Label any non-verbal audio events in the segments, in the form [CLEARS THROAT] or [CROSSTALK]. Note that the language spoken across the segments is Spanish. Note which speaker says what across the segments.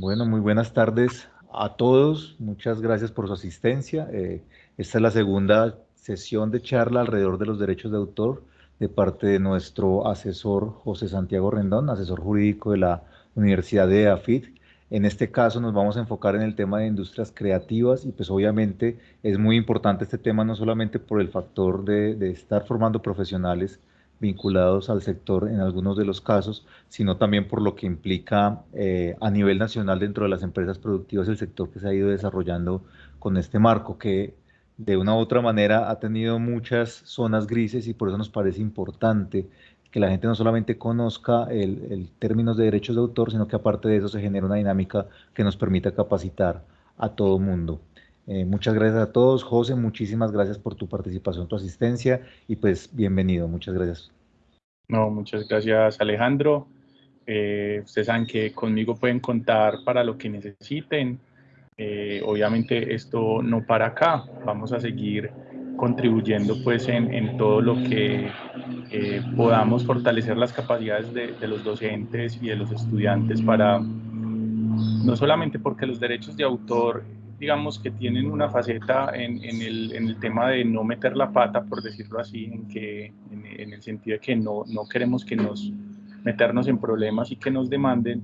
Speaker 1: Bueno, muy buenas tardes a todos. Muchas gracias por su asistencia. Eh, esta es la segunda sesión de charla alrededor de los derechos de autor de parte de nuestro asesor José Santiago Rendón, asesor jurídico de la Universidad de AFIT. En este caso nos vamos a enfocar en el tema de industrias creativas y pues obviamente es muy importante este tema no solamente por el factor de, de estar formando profesionales vinculados al sector en algunos de los casos, sino también por lo que implica eh, a nivel nacional dentro de las empresas productivas el sector que se ha ido desarrollando con este marco, que de una u otra manera ha tenido muchas zonas grises y por eso nos parece importante que la gente no solamente conozca el, el términos de derechos de autor, sino que aparte de eso se genere una dinámica que nos permita capacitar a todo mundo. Eh, muchas gracias a todos. José, muchísimas gracias por tu participación, tu asistencia y pues bienvenido. Muchas gracias.
Speaker 2: No, muchas gracias Alejandro. Eh, ustedes saben que conmigo pueden contar para lo que necesiten. Eh, obviamente esto no para acá. Vamos a seguir contribuyendo pues en, en todo lo que podamos fortalecer las capacidades de, de los docentes y de los estudiantes para no solamente porque los derechos de autor digamos que tienen una faceta en, en, el, en, el, tema de no meter la pata, por decirlo así, en, que, en, el sentido de que no, no queremos que nos meternos en problemas y que nos demanden,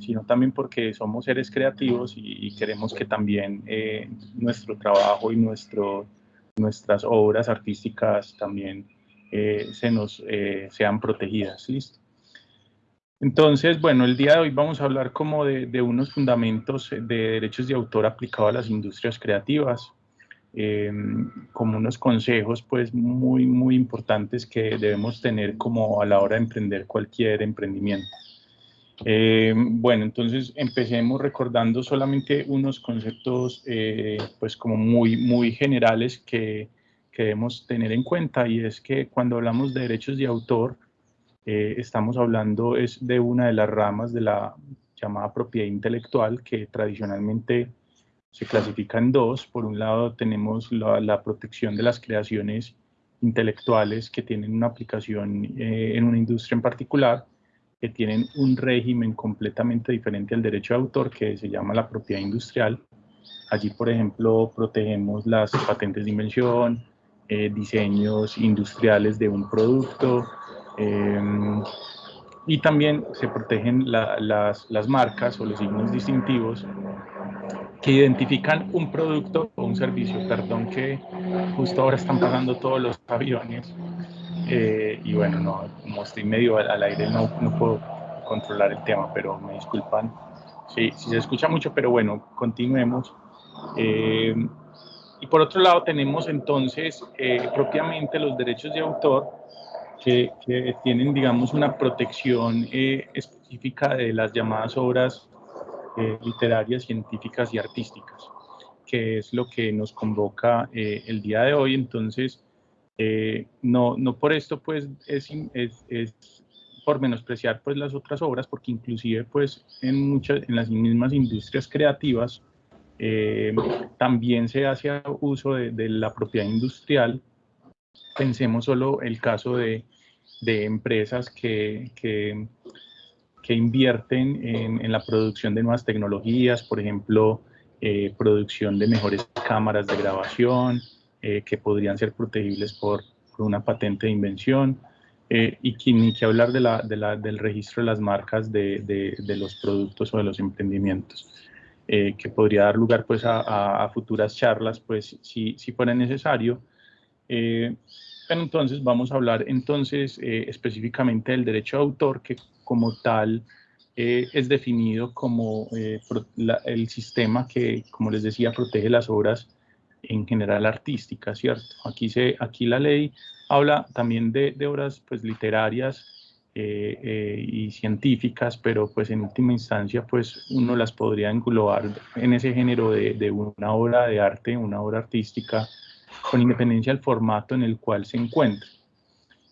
Speaker 2: sino también porque somos seres creativos y, queremos que también eh, nuestro trabajo y nuestro, nuestras obras artísticas también eh, se nos, eh, sean protegidas. ¿listo? Entonces, bueno, el día de hoy vamos a hablar como de, unos fundamentos de derechos de autor aplicados a las industrias creativas, eh, como unos consejos pues muy, muy importantes que debemos tener como a la hora de emprender cualquier emprendimiento. Eh, bueno, entonces empecemos recordando solamente unos conceptos eh, pues como muy, muy generales que, que debemos tener en cuenta y es que cuando hablamos de derechos de autor, eh, estamos hablando es de una de las ramas de la llamada propiedad intelectual que tradicionalmente se clasifica en dos. Por un lado tenemos la, protección de las creaciones intelectuales que tienen una aplicación eh, en una industria en particular, que tienen un régimen completamente diferente al derecho de autor que se llama la propiedad industrial. Allí, por ejemplo, protegemos las patentes de invención, eh, diseños industriales de un producto, Em, y también se protegen las, las, marcas o los signos distintivos que identifican un producto o un servicio, perdón que justo ahora están pasando todos los aviones eh, y bueno, no, como estoy medio al, aire no, no, puedo controlar el tema, pero me disculpan si, si se escucha mucho, pero bueno, continuemos. Em, y por otro lado tenemos entonces eh, propiamente los derechos de autor que, tienen, digamos, una protección eh, específica de las llamadas obras eh, literarias, científicas y artísticas, que es lo que nos convoca eh, el día de hoy. Entonces, no, no por esto, pues, es, es, es, por menospreciar pues, las otras obras, porque inclusive, pues, en, muchas, en las mismas industrias creativas, también se hace uso de, de la propiedad industrial pensemos solo el caso de, de empresas que, que, que invierten en, en, la producción de nuevas tecnologías, por ejemplo, eh, producción de mejores cámaras de grabación, eh, que podrían ser protegibles por, por, una patente de invención, eh, y que, ni que hablar de la, de la, del registro de las marcas de, de, de, los productos o de los emprendimientos, que podría dar lugar pues, a, a, futuras charlas, pues, si, si fuera necesario. Entonces vamos a hablar entonces eh, específicamente del derecho de autor que como tal eh, es definido como eh, el sistema que, como les decía, protege las obras en general artísticas, ¿cierto? Aquí, se, aquí la ley habla también de, de obras pues, literarias y científicas, pero pues en última instancia pues uno las podría englobar en ese género de, de una obra de arte, una obra artística, con independencia del formato en el cual se encuentre.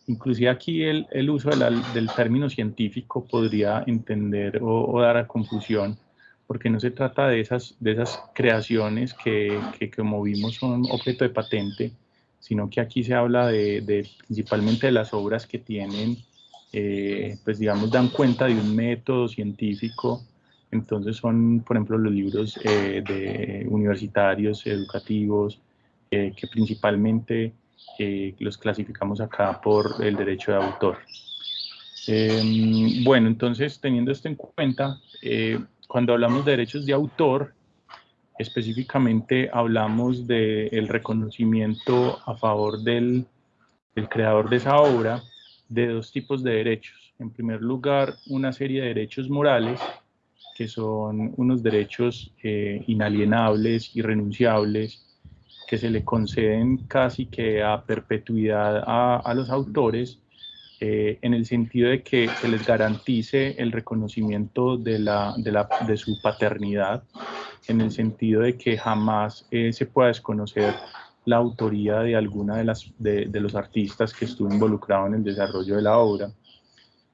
Speaker 2: Inclusive aquí el, el uso del término científico podría entender o, dar a confusión, porque no se trata de esas, de esas creaciones que, que, como vimos son objeto de patente, sino que aquí se habla de, de principalmente de las obras que tienen, eh, pues digamos, dan cuenta de un método científico Entonces son, por ejemplo, los libros eh, de universitarios, educativos, eh, que principalmente eh, los clasificamos acá por el derecho de autor. Em, bueno, entonces teniendo esto en cuenta, cuando hablamos de derechos de autor, específicamente hablamos del reconocimiento a favor del, del creador de esa obra de dos tipos de derechos. En primer lugar, una serie de derechos morales que son unos derechos eh, inalienables, irrenunciables, que se le conceden casi que a perpetuidad a, los autores, eh, en el sentido de que se les garantice el reconocimiento de, la, de, la, de su paternidad, en el sentido de que jamás eh, se pueda desconocer la autoría de alguna de, las, de, de, los artistas que estuvo involucrado en el desarrollo de la obra.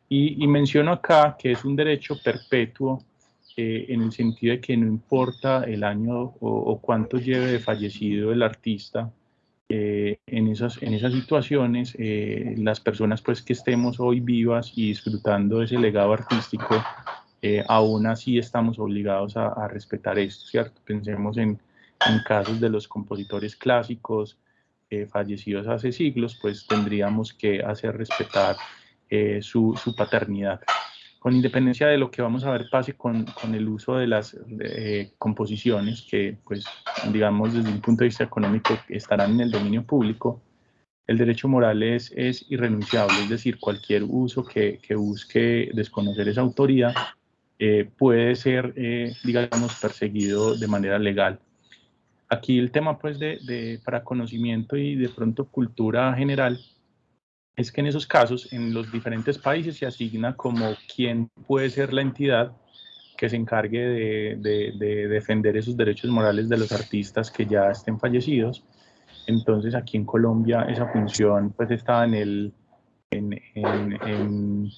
Speaker 2: Y, y menciono acá que es un derecho perpetuo eh, en el sentido de que no importa el año o, cuánto lleve de fallecido el artista, eh, en, esas, en esas situaciones, eh, las personas pues que estemos hoy vivas y disfrutando de ese legado artístico, aún así estamos obligados a, respetar esto, ¿cierto? Pensemos en, en, casos de los compositores clásicos fallecidos hace siglos, pues tendríamos que hacer respetar su, su paternidad con independencia de lo que vamos a ver pase con, con el uso de las eh, composiciones, que pues digamos desde un punto de vista económico estarán en el dominio público, el derecho moral es, es irrenunciable, es decir, cualquier uso que, que busque desconocer esa autoría eh, puede ser, eh, digamos, perseguido de manera legal. Aquí el tema pues de, de, para conocimiento y de pronto cultura general es que en esos casos, en los diferentes países se asigna como quién puede ser la entidad que se encargue de, defender esos derechos morales de los artistas que ya estén fallecidos. Entonces aquí en Colombia esa función pues está en el, en,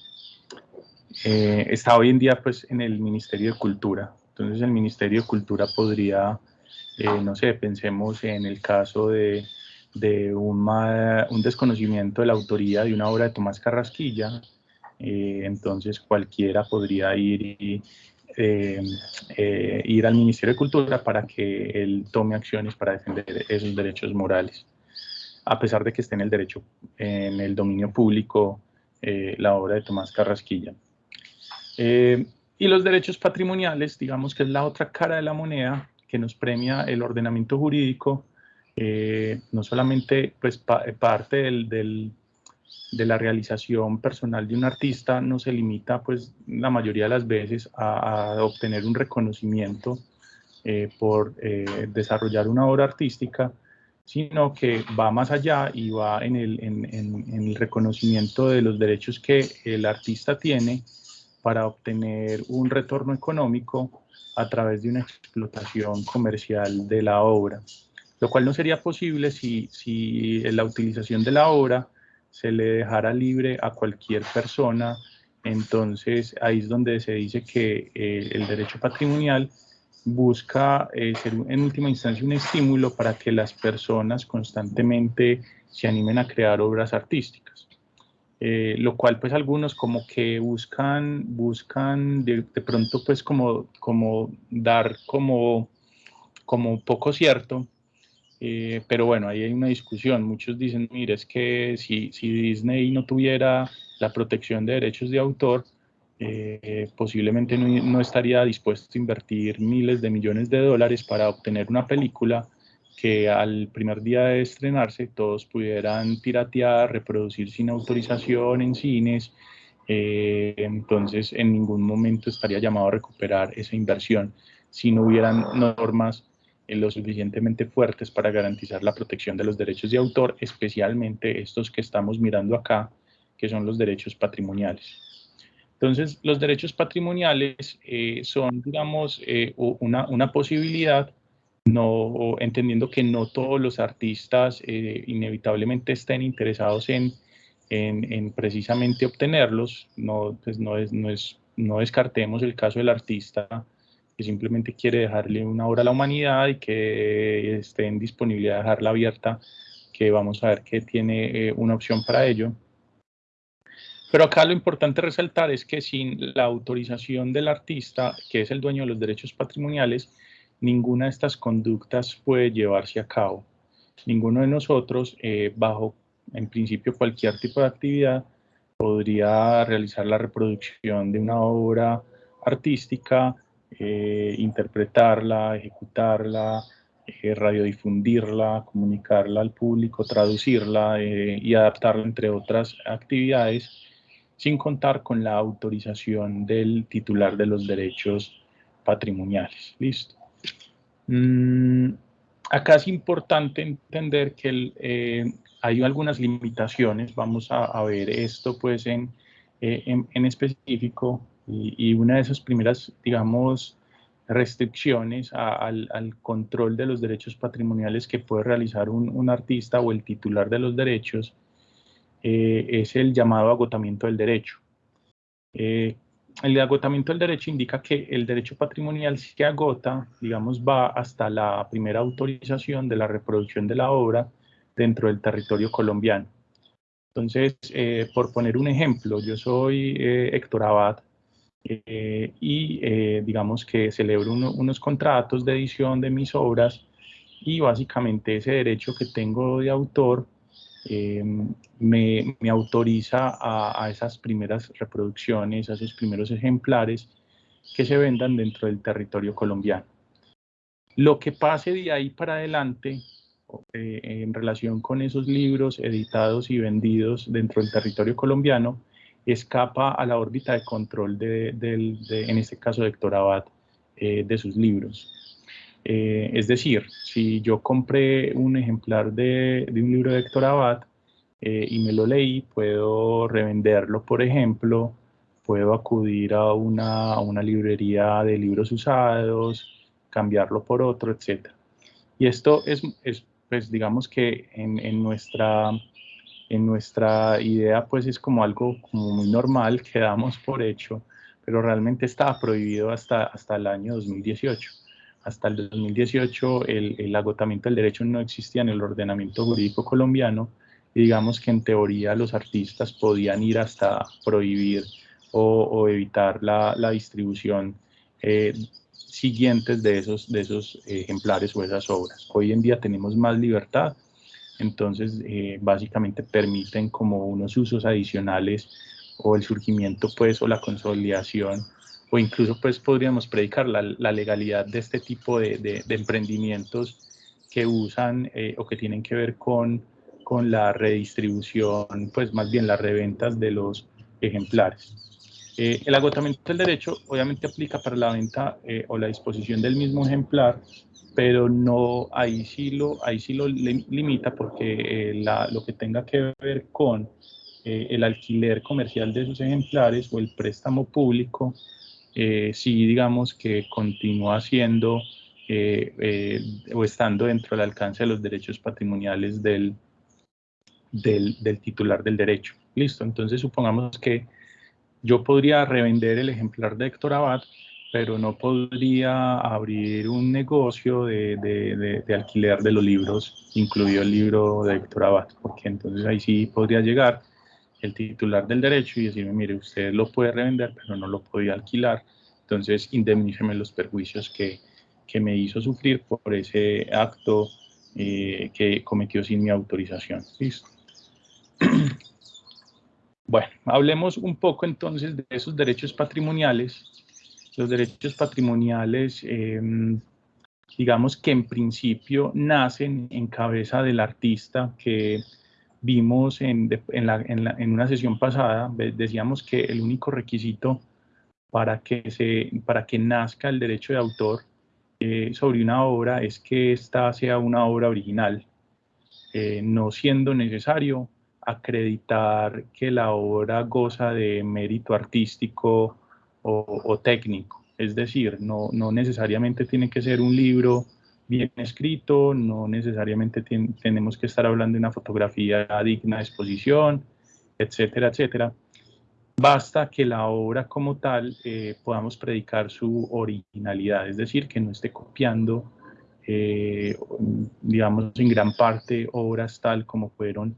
Speaker 2: eh, está hoy en día pues en el Ministerio de Cultura. Entonces el Ministerio de Cultura podría, eh, no sé, pensemos en el caso de de un, un, desconocimiento de la autoría de una obra de Tomás Carrasquilla, eh, entonces cualquiera podría ir, eh, eh, ir al Ministerio de Cultura para que él tome acciones para defender esos derechos morales, a pesar de que esté en el derecho, en el dominio público, la obra de Tomás Carrasquilla. y los derechos patrimoniales, digamos que es la otra cara de la moneda que nos premia el ordenamiento jurídico, eh, no solamente pues, eh, parte de la realización personal de un artista no se limita pues la mayoría de las veces a, obtener un reconocimiento eh, por desarrollar una obra artística, sino que va más allá y va en el reconocimiento de los derechos que el artista tiene para obtener un retorno económico a través de una explotación comercial de la obra lo cual no sería posible si, si la utilización de la obra se le dejara libre a cualquier persona. Entonces ahí es donde se dice que eh, el derecho patrimonial busca eh, ser en última instancia un estímulo para que las personas constantemente se animen a crear obras artísticas. Eh, lo cual pues algunos como que buscan, buscan de, de, pronto pues como, como dar como, como poco cierto eh, pero bueno, ahí hay una discusión. Muchos dicen, mire, es que si, si Disney no tuviera la protección de derechos de autor, eh, posiblemente no, no, estaría dispuesto a invertir miles de millones de dólares para obtener una película que al primer día de estrenarse todos pudieran piratear, reproducir sin autorización en cines. Eh, entonces, en ningún momento estaría llamado a recuperar esa inversión si no hubieran normas lo suficientemente fuertes para garantizar la protección de los derechos de autor, especialmente estos que estamos mirando acá, que son los derechos patrimoniales. Entonces, los derechos patrimoniales eh, son, digamos, eh, una, una, posibilidad, no, entendiendo que no todos los artistas eh, inevitablemente estén interesados en, en, en, precisamente obtenerlos, no, pues no, es, no, es, no descartemos el caso del artista que simplemente quiere dejarle una obra a la humanidad y que esté en disponibilidad de dejarla abierta, que vamos a ver que tiene eh, una opción para ello. Pero acá lo importante resaltar es que sin la autorización del artista, que es el dueño de los derechos patrimoniales, ninguna de estas conductas puede llevarse a cabo. Ninguno de nosotros, eh, bajo en principio cualquier tipo de actividad, podría realizar la reproducción de una obra artística, eh, interpretarla, ejecutarla, eh, radiodifundirla, comunicarla al público, traducirla y adaptarla entre otras actividades, sin contar con la autorización del titular de los derechos patrimoniales. Listo. Mm, acá es importante entender que eh, hay algunas limitaciones, vamos a, ver esto pues en, eh, en, específico y, una de esas primeras, digamos, restricciones al, control de los derechos patrimoniales que puede realizar un, artista o el titular de los derechos eh, es el llamado agotamiento del derecho el agotamiento del derecho indica que el derecho patrimonial se agota, digamos, va hasta la primera autorización de la reproducción de la obra dentro del territorio colombiano. Entonces, eh, por poner un ejemplo, yo soy eh, Héctor Abad eh, y digamos que celebro unos contratos de edición de mis obras y básicamente ese derecho que tengo de autor Em, me, autoriza a, esas primeras reproducciones, a esos primeros ejemplares que se vendan dentro del territorio colombiano. Lo que pase de ahí para adelante eh, en relación con esos libros editados y vendidos dentro del territorio colombiano escapa a la órbita de control de, en este caso de Héctor Abad, eh, de sus libros. Eh, es decir, si yo compré un ejemplar de, un libro de Héctor Abad eh, y me lo leí, puedo revenderlo, por ejemplo, puedo acudir a una, librería de libros usados, cambiarlo por otro, etc. Y esto es, pues digamos que en, nuestra, en nuestra idea pues es como algo como muy normal que damos por hecho, pero realmente estaba prohibido hasta, hasta el año 2018 hasta el 2018 el, agotamiento del derecho no existía en el ordenamiento jurídico colombiano y digamos que en teoría los artistas podían ir hasta prohibir o, evitar la, distribución eh, siguientes de esos, de esos ejemplares o esas obras. Hoy en día tenemos más libertad, entonces eh, básicamente permiten como unos usos adicionales o el surgimiento pues o la consolidación o incluso pues podríamos predicar la, legalidad de este tipo de, emprendimientos que usan eh, o que tienen que ver con, con la redistribución, pues más bien las reventas de los ejemplares. Eh, el agotamiento del derecho obviamente aplica para la venta eh, o la disposición del mismo ejemplar, pero no, ahí sí lo, ahí sí lo limita porque lo que tenga que ver con el alquiler comercial de esos ejemplares o el préstamo público eh, sí digamos que continúa siendo eh, eh, o estando dentro del alcance de los derechos patrimoniales del, del, titular del derecho. Listo, entonces supongamos que yo podría revender el ejemplar de Héctor Abad, pero no podría abrir un negocio de, de, de, alquiler de los libros, incluido el libro de Héctor Abad, porque entonces ahí sí podría llegar el titular del derecho y decirme, mire, usted lo puede revender, pero no lo podía alquilar, entonces indemníceme los perjuicios que, que me hizo sufrir por ese acto eh, que cometió sin mi autorización. ¿Listo? [CLEARS THROAT] Bueno, hablemos un poco entonces de esos derechos patrimoniales. Los derechos patrimoniales, em, digamos que en principio nacen en cabeza del artista que vimos en, una sesión pasada, decíamos que el único requisito para que, se, para que nazca el derecho de autor eh, sobre una obra es que ésta sea una obra original, eh, no siendo necesario acreditar que la obra goza de mérito artístico o, técnico. Es decir, no, no, necesariamente tiene que ser un libro bien escrito, no necesariamente tenemos que estar hablando de una fotografía digna de exposición, etcétera, etcétera. Basta que la obra como tal eh, podamos predicar su originalidad, es decir, que no esté copiando, eh, digamos, en gran parte obras tal como fueron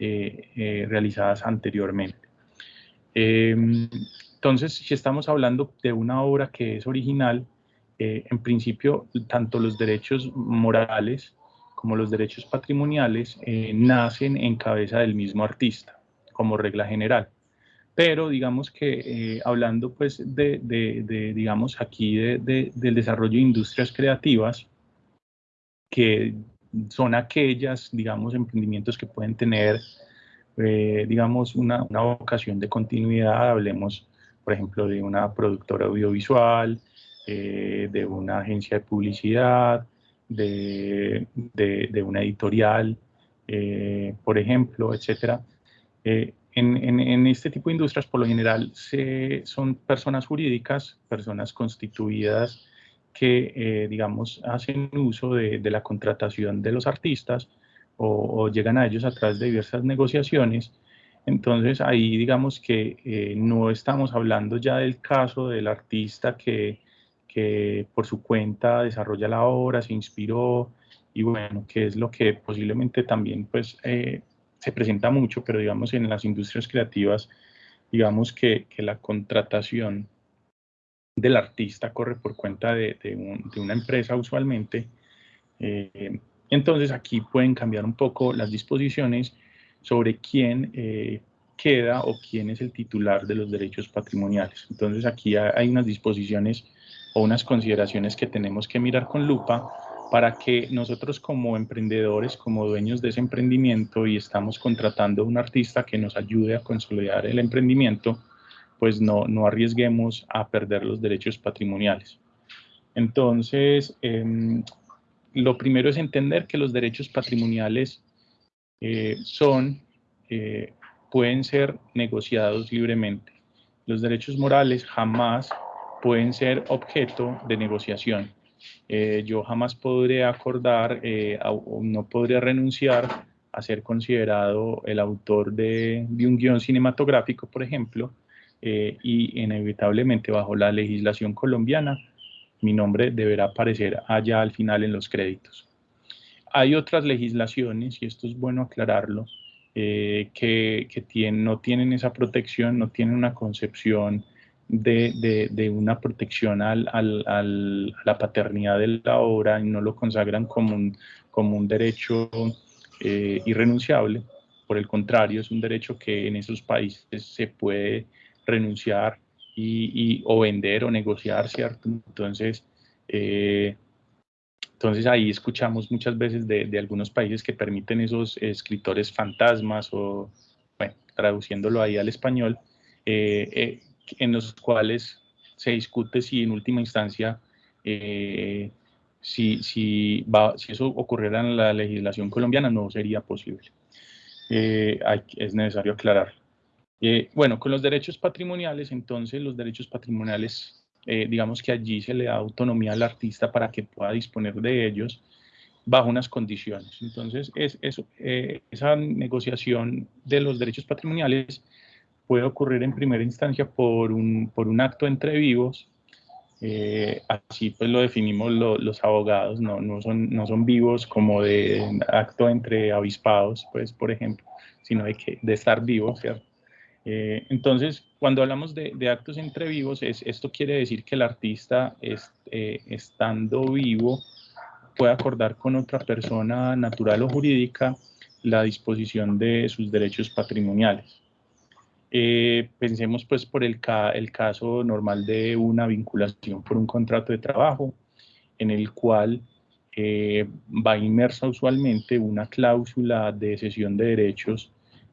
Speaker 2: eh, realizadas anteriormente. Em, entonces, si estamos hablando de una obra que es original, eh, en principio, tanto los derechos morales como los derechos patrimoniales eh, nacen en cabeza del mismo artista, como regla general. Pero digamos que eh, hablando pues de, de, digamos aquí de, del desarrollo de industrias creativas, que son aquellas, digamos, emprendimientos que pueden tener, eh, digamos, una, una, vocación de continuidad, hablemos, por ejemplo, de una productora audiovisual, de una agencia de publicidad, de, de, una editorial, eh, por ejemplo, etcétera. Eh, en, en, este tipo de industrias, por lo general, se, son personas jurídicas, personas constituidas que, eh, digamos, hacen uso de, de, la contratación de los artistas o, llegan a ellos a través de diversas negociaciones. Entonces, ahí digamos que no estamos hablando ya del caso del artista que que por su cuenta desarrolla la obra, se inspiró y bueno, que es lo que posiblemente también pues eh, se presenta mucho, pero digamos en las industrias creativas, digamos que, que la contratación del artista corre por cuenta de, de, una empresa usualmente. Eh, entonces aquí pueden cambiar un poco las disposiciones sobre quién eh, queda o quién es el titular de los derechos patrimoniales. Entonces aquí hay unas disposiciones o unas consideraciones que tenemos que mirar con lupa para que nosotros como emprendedores, como dueños de ese emprendimiento y estamos contratando a un artista que nos ayude a consolidar el emprendimiento, pues no, no arriesguemos a perder los derechos patrimoniales. Entonces, em, lo primero es entender que los derechos patrimoniales eh, son, eh, pueden ser negociados libremente. Los derechos morales jamás pueden ser objeto de negociación. Eh, yo jamás podré acordar o no podría renunciar a ser considerado el autor de, un guion cinematográfico, por ejemplo, eh, y inevitablemente bajo la legislación colombiana, mi nombre deberá aparecer allá al final en los créditos. Hay otras legislaciones, y esto es bueno aclararlo, que, que no tienen esa protección, no tienen una concepción de, una protección al, a la paternidad de la obra y no lo consagran como un, como un derecho eh, irrenunciable. Por el contrario, es un derecho que en esos países se puede renunciar y, o vender o negociar, ¿cierto? Entonces, eh, entonces ahí escuchamos muchas veces de, algunos países que permiten esos escritores fantasmas o, bueno, traduciéndolo ahí al español, eh, en los cuales se discute si en última instancia, eh, si, si, va, si eso ocurriera en la legislación colombiana, no sería posible. Eh, es necesario aclarar. Eh, bueno, con los derechos patrimoniales, entonces los derechos patrimoniales, digamos que allí se le da autonomía al artista para que pueda disponer de ellos bajo unas condiciones. Entonces, es, es esa negociación de los derechos patrimoniales puede ocurrir en primera instancia por un, por un acto entre vivos, eh, así pues lo definimos los abogados, no, son, vivos como de acto entre avispados, pues por ejemplo, sino de estar vivos, ¿cierto? Eh, entonces, cuando hablamos de, actos entre vivos, es, esto quiere decir que el artista, eh, estando vivo, puede acordar con otra persona natural o jurídica la disposición de sus derechos patrimoniales. Eh, pensemos pues por el, caso normal de una vinculación por un contrato de trabajo en el cual va inmersa usualmente una cláusula de cesión de derechos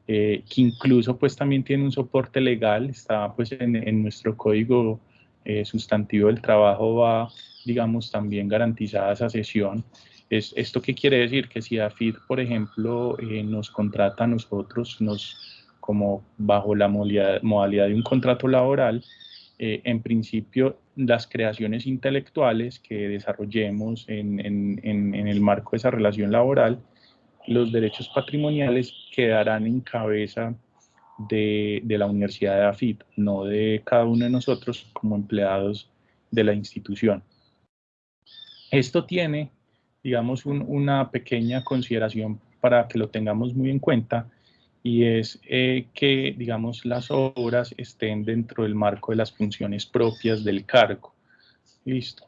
Speaker 2: eh, que incluso pues también tiene un soporte legal, está pues en, en nuestro código sustantivo del trabajo va digamos también garantizada esa cesión. Es, ¿Esto qué quiere decir? Que si AFID, por ejemplo, nos contrata a nosotros, nos como bajo la modalidad de un contrato laboral, eh, en principio las creaciones intelectuales que desarrollemos en, en, en, el marco de esa relación laboral, los derechos patrimoniales quedarán en cabeza de, de, la Universidad de AFIT, no de cada uno de nosotros como empleados de la institución. Esto tiene, digamos, una pequeña consideración para que lo tengamos muy en cuenta, y es eh, que, digamos, las obras estén dentro del marco de las funciones propias del cargo. Listo.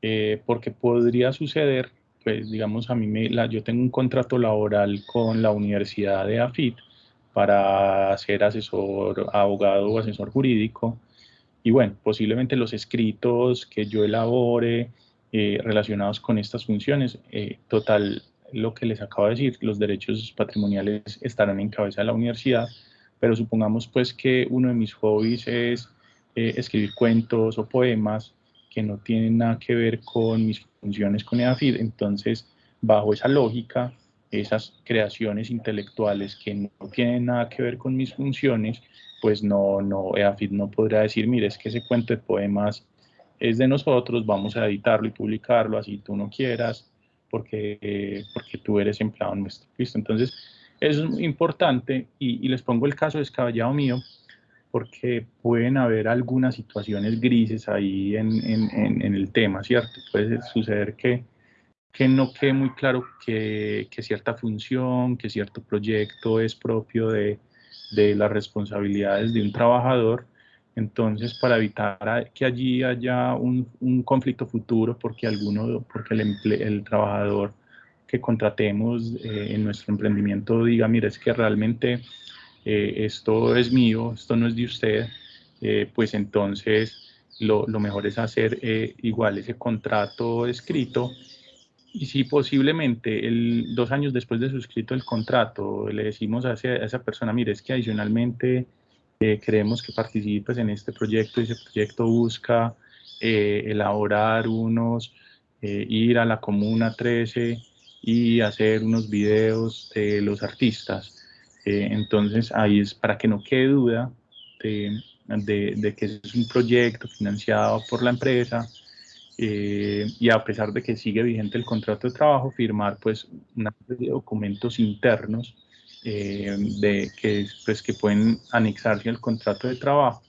Speaker 2: Eh, porque podría suceder, pues, digamos, a mí me, la, yo tengo un contrato laboral con la Universidad de AFIT para ser asesor, abogado o asesor jurídico, y bueno, posiblemente los escritos que yo elabore eh, relacionados con estas funciones, total, lo que les acabo de decir, los derechos patrimoniales estarán en cabeza de la universidad, pero supongamos pues que uno de mis hobbies es eh, escribir cuentos o poemas que no tienen nada que ver con mis funciones con EAFID, entonces bajo esa lógica, esas creaciones intelectuales que no tienen nada que ver con mis funciones, pues no, no, EAFID no podrá decir, mire, es que ese cuento de poemas es de nosotros, vamos a editarlo y publicarlo así tú no quieras, porque, porque tú eres empleado nuestro. Entonces, eso es importante y, les pongo el caso descabellado mío, porque pueden haber algunas situaciones grises ahí en, en, en, el tema, ¿cierto? Puede suceder que, que no quede muy claro que, que, cierta función, que cierto proyecto es propio de, de las responsabilidades de un trabajador entonces, para evitar que allí haya un, conflicto futuro, porque alguno, porque el, el trabajador que contratemos eh, en nuestro emprendimiento diga, mira, es que realmente eh, esto es mío, esto no es de usted, eh, pues entonces lo, mejor es hacer igual ese contrato escrito y si posiblemente el, dos años después de suscrito el contrato le decimos a, a esa persona, mire, es que adicionalmente queremos que participes en este proyecto y ese proyecto busca eh, elaborar unos, eh, ir a la Comuna 13 y hacer unos videos de los artistas. Eh, entonces ahí es para que no quede duda de, de, que es un proyecto financiado por la empresa y a pesar de que sigue vigente el contrato de trabajo, firmar pues una serie de documentos internos eh, de que, pues, que pueden anexarse al contrato de trabajo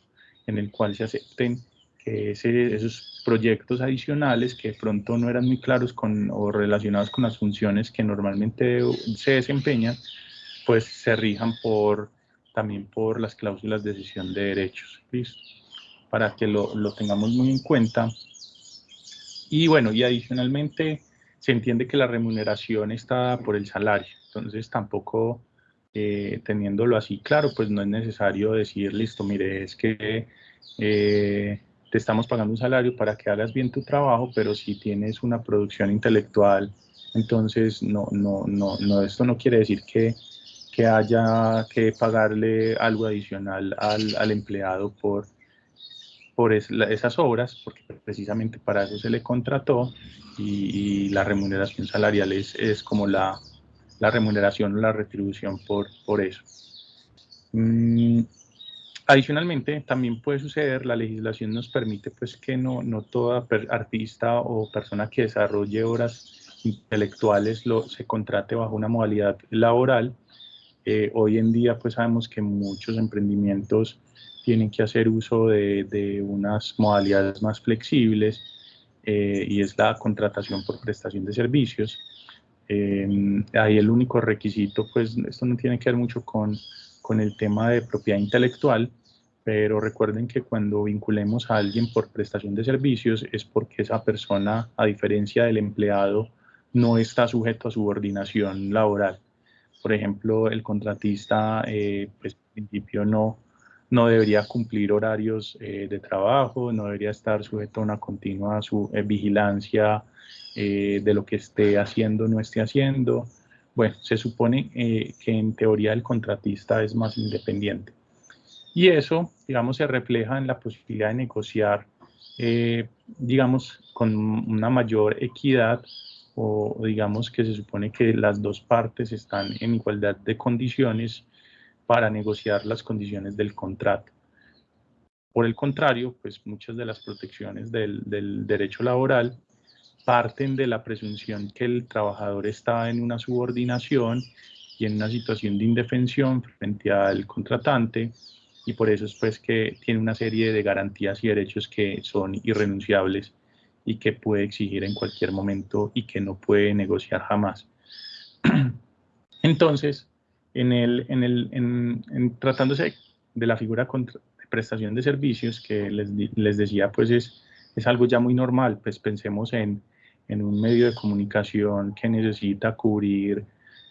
Speaker 2: en el cual se acepten que esos proyectos adicionales que de pronto no eran muy claros con, o relacionados con las funciones que normalmente se desempeñan, pues se rijan por, también por las cláusulas de cesión de derechos, ¿listo? Para que lo, lo tengamos muy en cuenta. Y bueno, y adicionalmente se entiende que la remuneración está por el salario, entonces tampoco eh, teniéndolo así claro, pues no es necesario decir, listo, mire, es que eh, te estamos pagando un salario para que hagas bien tu trabajo, pero si tienes una producción intelectual, entonces no, no, no, no esto no quiere decir que, que haya que pagarle algo adicional al, al empleado por, por esas obras, porque precisamente para eso se le contrató y, y la remuneración salarial es, es como la, la remuneración o la retribución por, por eso. Mm, adicionalmente, también puede suceder, la legislación nos permite pues que no, no toda artista o persona que desarrolle obras intelectuales lo, se contrate bajo una modalidad laboral. Eh, hoy en día pues sabemos que muchos emprendimientos tienen que hacer uso de, unas modalidades más flexibles eh, y es la contratación por prestación de servicios. Eh, ahí el único requisito, pues esto no tiene que ver mucho con, con el tema de propiedad intelectual, pero recuerden que cuando vinculemos a alguien por prestación de servicios es porque esa persona, a diferencia del empleado, no está sujeto a subordinación laboral. Por ejemplo, el contratista, eh, pues en principio no, no debería cumplir horarios eh, de trabajo, no debería estar sujeto a una continua su, eh, vigilancia eh, de lo que esté haciendo o no esté haciendo. Bueno, se supone eh, que en teoría el contratista es más independiente. Y eso, digamos, se refleja en la posibilidad de negociar, eh, digamos, con una mayor equidad o digamos que se supone que las dos partes están en igualdad de condiciones para negociar las condiciones del contrato. Por el contrario, pues muchas de las protecciones del, derecho laboral parten de la presunción que el trabajador está en una subordinación y en una situación de indefensión frente al contratante y por eso es pues que tiene una serie de garantías y derechos que son irrenunciables y que puede exigir en cualquier momento y que no puede negociar jamás. [CLEARS THROAT] Entonces, En el, en el, en, tratándose de la figura de prestación de servicios que les, les decía, pues es, es algo ya muy normal, pues pensemos en, en un medio de comunicación que necesita cubrir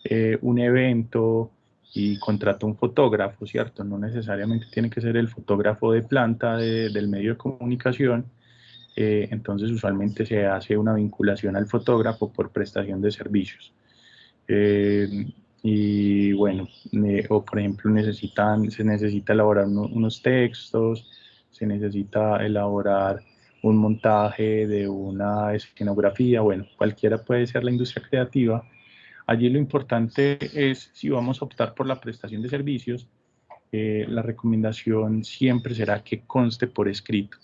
Speaker 2: eh, un evento y contrata un fotógrafo, ¿cierto? No necesariamente tiene que ser el fotógrafo de planta del medio de comunicación, eh, entonces usualmente se hace una vinculación al fotógrafo por prestación de servicios. Eh, y bueno, o por ejemplo necesitan, se necesita elaborar unos textos, se necesita elaborar un montaje de una escenografía, bueno, cualquiera puede ser la industria creativa. Allí lo importante es, si vamos a optar por la prestación de servicios, eh, la recomendación siempre será que conste por escrito.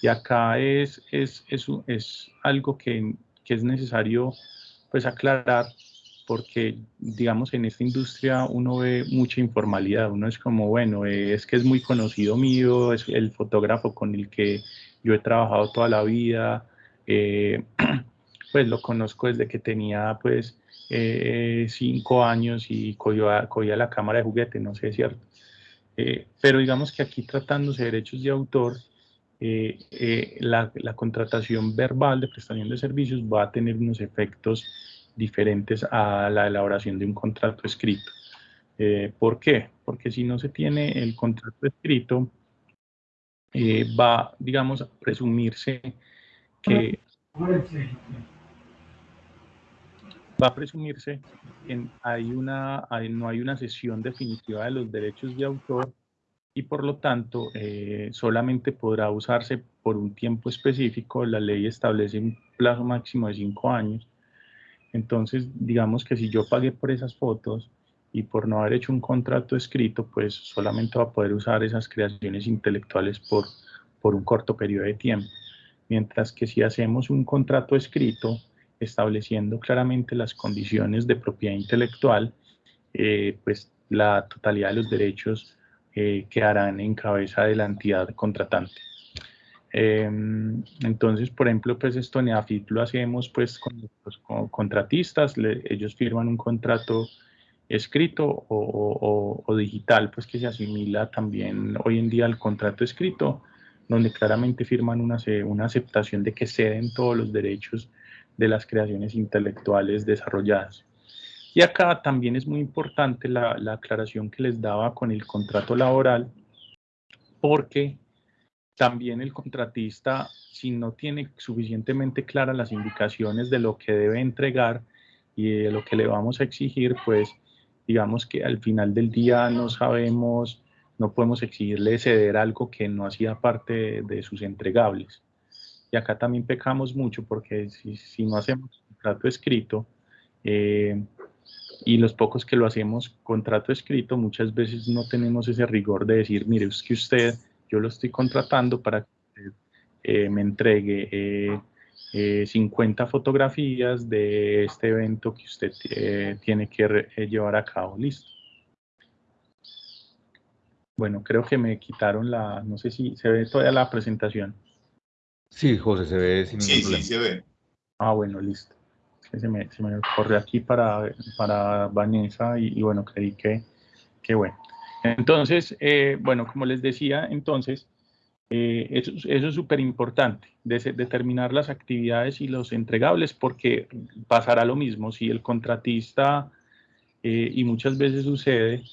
Speaker 2: Y acá es, es, es, es algo que, que, es necesario pues aclarar porque digamos en esta industria uno ve mucha informalidad, uno es como, bueno, es que es muy conocido mío, es el fotógrafo con el que yo he trabajado toda la vida, eh, [CLEARS THROAT] pues lo conozco desde que tenía pues eh, cinco años y cogía, la cámara de juguete, no sé, es cierto. Eh, pero digamos que aquí tratándose de derechos de autor, la, la, contratación verbal de prestación de servicios va a tener unos efectos diferentes a la elaboración de un contrato escrito. ¿Por qué? Porque si no se tiene el contrato escrito, eh, va, digamos, a presumirse que va a presumirse que hay una, no hay una sesión definitiva de los derechos de autor y por lo tanto eh, solamente podrá usarse por un tiempo específico. La ley establece un plazo máximo de cinco años. Entonces, digamos que si yo pagué por esas fotos, y por no haber hecho un contrato escrito, pues solamente va a poder usar esas creaciones intelectuales por, por un corto periodo de tiempo. Mientras que si hacemos un contrato escrito, estableciendo claramente las condiciones de propiedad intelectual, eh, pues la totalidad de los derechos eh, quedarán en cabeza de la entidad contratante. Em, entonces, por ejemplo, pues esto en EAFIT lo hacemos pues con los contratistas, ellos firman un contrato escrito o, digital, pues que se asimila también hoy en día al contrato escrito, donde claramente firman una, una aceptación de que ceden todos los derechos de las creaciones intelectuales desarrolladas. Y acá también es muy importante la, la aclaración que les daba con el contrato laboral, porque también el contratista, si no tiene suficientemente claras las indicaciones de lo que debe entregar y de lo que le vamos a exigir, pues digamos que al final del día no sabemos, no podemos exigirle ceder algo que no hacía parte de, sus entregables. Y acá también pecamos mucho porque si, no hacemos contrato escrito, eh, y los pocos que lo hacemos contrato escrito, muchas veces no tenemos ese rigor de decir, mire, es que usted, yo lo estoy contratando para que eh, me entregue eh, 50 eh, fotografías de este evento que usted eh, tiene que llevar a cabo. Listo. Bueno, creo que me quitaron la, no sé si se ve todavía la presentación.
Speaker 1: Sí, José, se ve sin
Speaker 3: sí, Sí, se ve.
Speaker 2: Ah, bueno, listo. Se, me, se me corre aquí para, para Vanessa y, bueno, creí que, que bueno. Entonces, bueno, como les decía, entonces, eh, eso, es súper importante, determinar las actividades y los entregables, porque pasará lo mismo si el contratista, eh, y muchas veces sucede,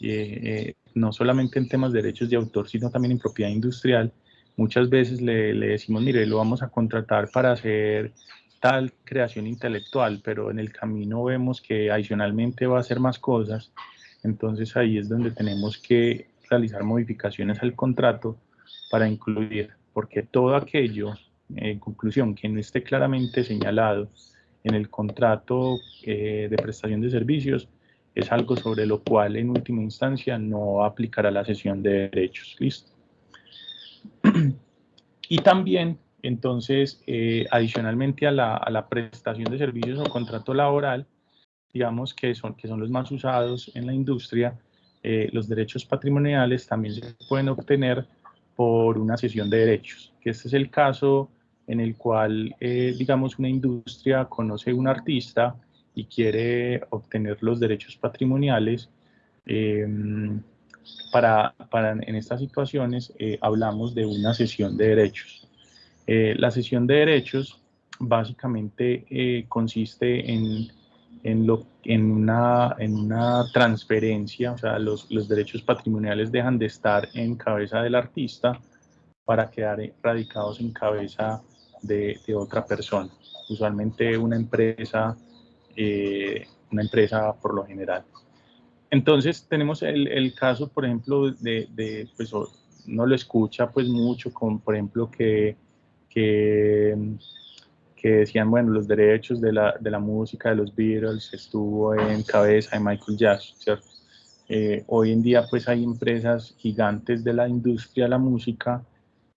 Speaker 2: eh, no solamente en temas de derechos de autor, sino también en propiedad industrial, muchas veces le, le, decimos, mire, lo vamos a contratar para hacer tal creación intelectual, pero en el camino vemos que adicionalmente va a hacer más cosas, entonces ahí es donde tenemos que realizar modificaciones al contrato para incluir, porque todo aquello, en conclusión, que no esté claramente señalado en el contrato eh, de prestación de servicios, es algo sobre lo cual en última instancia no aplicará la sesión de derechos. ¿Listo? [CLEARS THROAT] y también, entonces, eh, adicionalmente a la, prestación de servicios o contrato laboral, digamos que son, los más usados en la industria, eh, los derechos patrimoniales también se pueden obtener por una cesión de derechos, que este es el caso en el cual, eh, digamos, una industria conoce a un artista y quiere obtener los derechos patrimoniales Em, para, en estas situaciones eh, hablamos de una sesión de derechos. Eh, la sesión de derechos básicamente eh, consiste en, en, lo, en, una, en una transferencia, o sea, los, los derechos patrimoniales dejan de estar en cabeza del artista para quedar radicados en cabeza de, de otra persona, usualmente una empresa, una empresa por lo general. Entonces tenemos el, el caso, por ejemplo, de, de, pues no lo escucha pues mucho, con, por ejemplo, que, que, que, decían, bueno, los derechos de la, de la música de los Beatles estuvo en cabeza de Michael Jackson, ¿cierto? Eh, hoy en día pues hay empresas gigantes de la industria de la música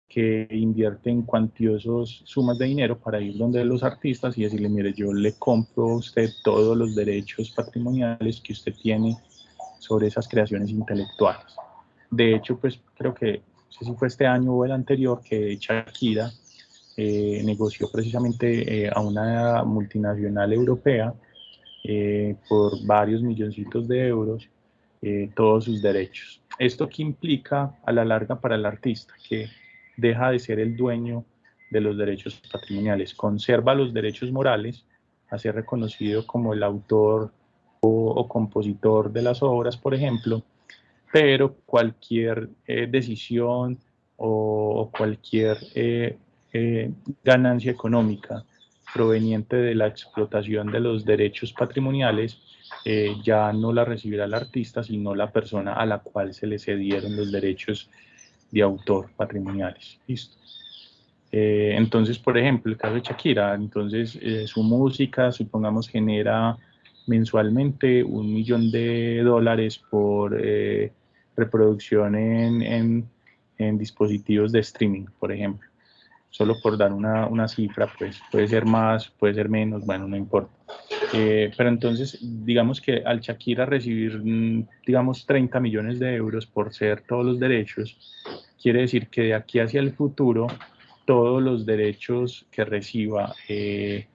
Speaker 2: que invierten cuantiosos sumas de dinero para ir donde los artistas y decirle, mire, yo le compro a usted todos los derechos patrimoniales que usted tiene sobre esas creaciones intelectuales. De hecho, pues creo que, no sé si fue este año o el anterior, que Shakira eh, negoció precisamente eh, a una multinacional europea eh, por varios milloncitos de euros todos sus derechos. Esto que implica a la larga para el artista, que deja de ser el dueño de los derechos patrimoniales, conserva los derechos morales a ser reconocido como el autor o, compositor de las obras, por ejemplo, pero cualquier decisión o, cualquier eh, eh, ganancia económica proveniente de la explotación de los derechos patrimoniales ya no la recibirá el artista, sino la persona a la cual se le cedieron los derechos de autor patrimoniales. ¿Listo? entonces, por ejemplo, el caso de Shakira, entonces su música, supongamos, genera mensualmente un millón de dólares por eh, reproducción en, en, dispositivos de streaming, por ejemplo. Solo por dar una, una, cifra, pues puede ser más, puede ser menos, bueno, no importa. Eh, pero entonces, digamos que al Shakira recibir, mm, digamos, 30 millones de euros por ser todos los derechos, quiere decir que de aquí hacia el futuro, todos los derechos que reciba, eh,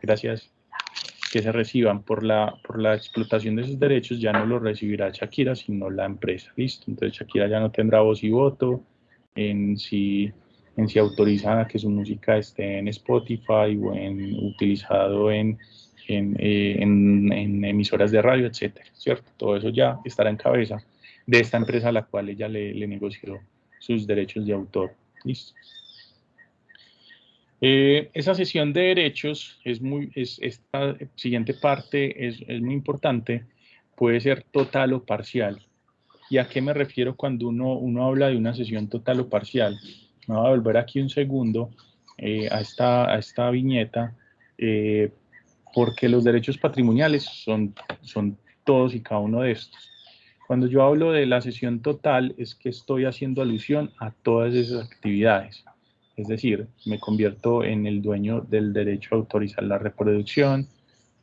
Speaker 2: gracias, que se reciban por la, por la explotación de esos derechos ya no los recibirá Shakira, sino la empresa. Listo. Entonces Shakira ya no tendrá voz y voto en si, en si autoriza que su música esté en Spotify o en, utilizado en, en, eh, en, emisoras de radio, etcétera, ¿cierto? Todo eso ya estará en cabeza de esta empresa a la cual ella le, le negoció sus derechos de autor. Listo. Eh, esa sesión de derechos es muy, es, esta siguiente parte es, es, muy importante, puede ser total o parcial. ¿Y a qué me refiero cuando uno, uno habla de una sesión total o parcial? Me voy a volver aquí un segundo eh, a, esta, a esta viñeta, eh, porque los derechos patrimoniales son, son todos y cada uno de estos. Cuando yo hablo de la sesión total, es que estoy haciendo alusión a todas esas actividades. Es decir, me convierto en el dueño del derecho a autorizar la reproducción,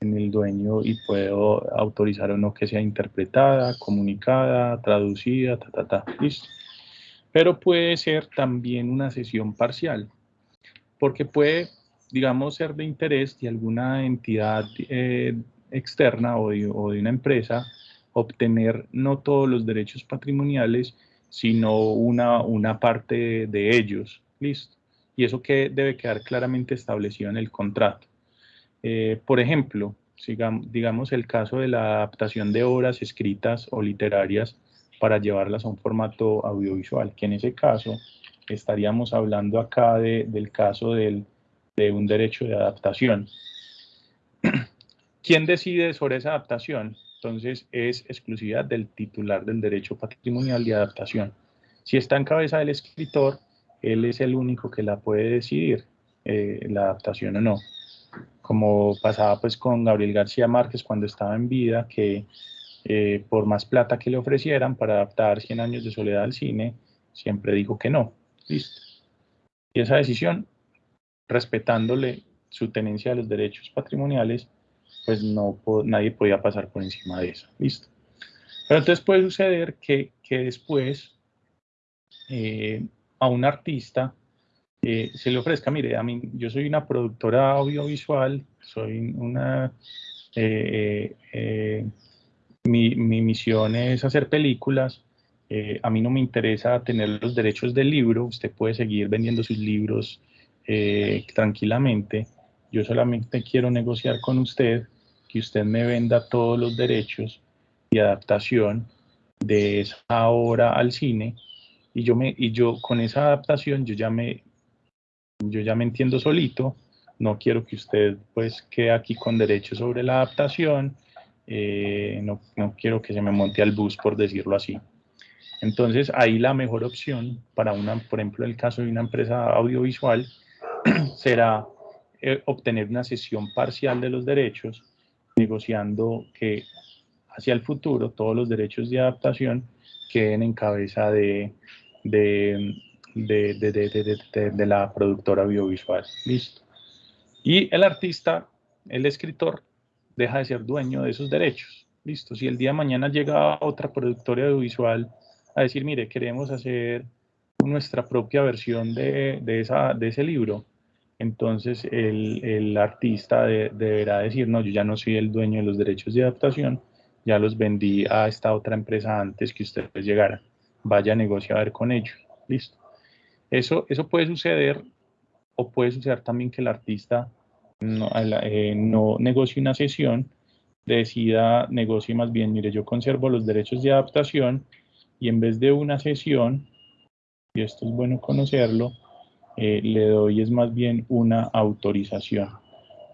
Speaker 2: en el dueño y puedo autorizar o no que sea interpretada, comunicada, traducida, ta, ta, ta, listo. Pero puede ser también una sesión parcial, porque puede, digamos, ser de interés de alguna entidad eh, externa o de, o de una empresa obtener no todos los derechos patrimoniales, sino una, una parte de ellos, listo y eso que debe quedar claramente establecido en el contrato. Eh, por ejemplo, digamos el caso de la adaptación de obras escritas o literarias para llevarlas a un formato audiovisual, que en ese caso estaríamos hablando acá del caso de un derecho de adaptación. [CLEARS THROAT] ¿Quién decide sobre esa adaptación? Entonces es exclusividad del titular del derecho patrimonial de adaptación. Si está en cabeza del escritor, él es el único que la puede decidir, eh, la adaptación o no. Como pasaba pues con Gabriel García Márquez cuando estaba en vida, que eh, por más plata que le ofrecieran para adaptar 100 años de soledad al cine, siempre dijo que no. Listo. Y esa decisión, respetándole su tenencia de los derechos patrimoniales, pues no nadie podía pasar por encima de eso. Listo. Pero entonces puede suceder que, que después eh, a un artista eh, se le ofrezca, mire, a mí, yo soy una productora audiovisual, soy una, mi, mi misión es hacer películas. Eh, a mí no me interesa tener los derechos del libro. Usted puede seguir vendiendo sus libros eh, tranquilamente. Yo solamente quiero negociar con usted que usted me venda todos los derechos y adaptación de esa obra al cine y yo me y yo con esa adaptación yo ya me yo ya me entiendo solito no quiero que usted pues quede aquí con derechos sobre la adaptación eh, no, no quiero que se me monte al bus por decirlo así entonces ahí la mejor opción para una por ejemplo el caso de una empresa audiovisual [CLEARS THROAT] será eh, obtener una sesión parcial de los derechos negociando que hacia el futuro todos los derechos de adaptación queden en cabeza de, de, de, de, la productora audiovisual. Listo. Y el artista, el escritor, deja de ser dueño de esos derechos. Listo. Si el día de mañana llega otra productora audiovisual a decir, mire, queremos hacer nuestra propia versión de, de, esa, de ese libro, entonces el, el artista deberá decir, no, yo ya no soy el dueño de los derechos de adaptación, ya los vendí a esta otra empresa antes que ustedes llegaran. Vaya a negociar con ellos. Listo. Eso, eso puede suceder o puede suceder también que el artista no, eh, no negocie una sesión, decida, negocie más bien, mire, yo conservo los derechos de adaptación y en vez de una sesión, y esto es bueno conocerlo, eh, le doy es más bien una autorización.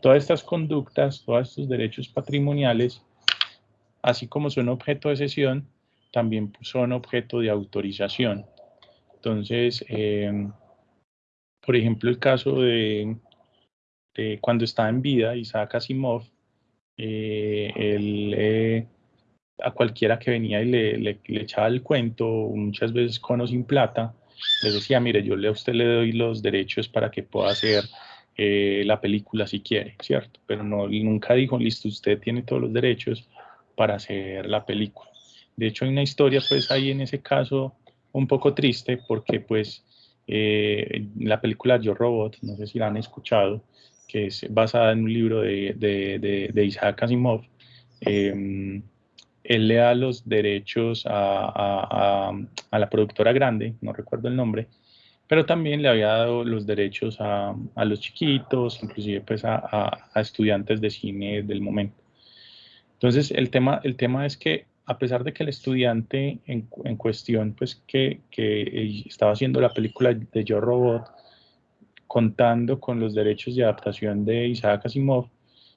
Speaker 2: Todas estas conductas, todos estos derechos patrimoniales, así como son objeto de sesión, también son objeto de autorización. Entonces, em, por ejemplo, el caso de, cuando estaba en vida Isaac Asimov, eh, eh, a cualquiera que venía y le, echaba el cuento, muchas veces con o sin plata, le decía, mire, yo a usted le doy los derechos para que pueda hacer eh, la película si quiere, ¿cierto? Pero no, nunca dijo, listo, usted tiene todos los derechos, para hacer la película. De hecho, hay una historia, pues, ahí en ese caso un poco triste, porque, pues, eh, la película Yo Robot, no sé si la han escuchado, que es basada en un libro de, de, de, Isaac Asimov, em, él le da los derechos a, a, a, la productora grande, no recuerdo el nombre, pero también le había dado los derechos a, los chiquitos, inclusive pues a, estudiantes de cine del momento. Entonces, el tema, el tema es que a pesar de que el estudiante en, en cuestión, pues que, que, estaba haciendo la película de Yo Robot, contando con los derechos de adaptación de Isaac Asimov,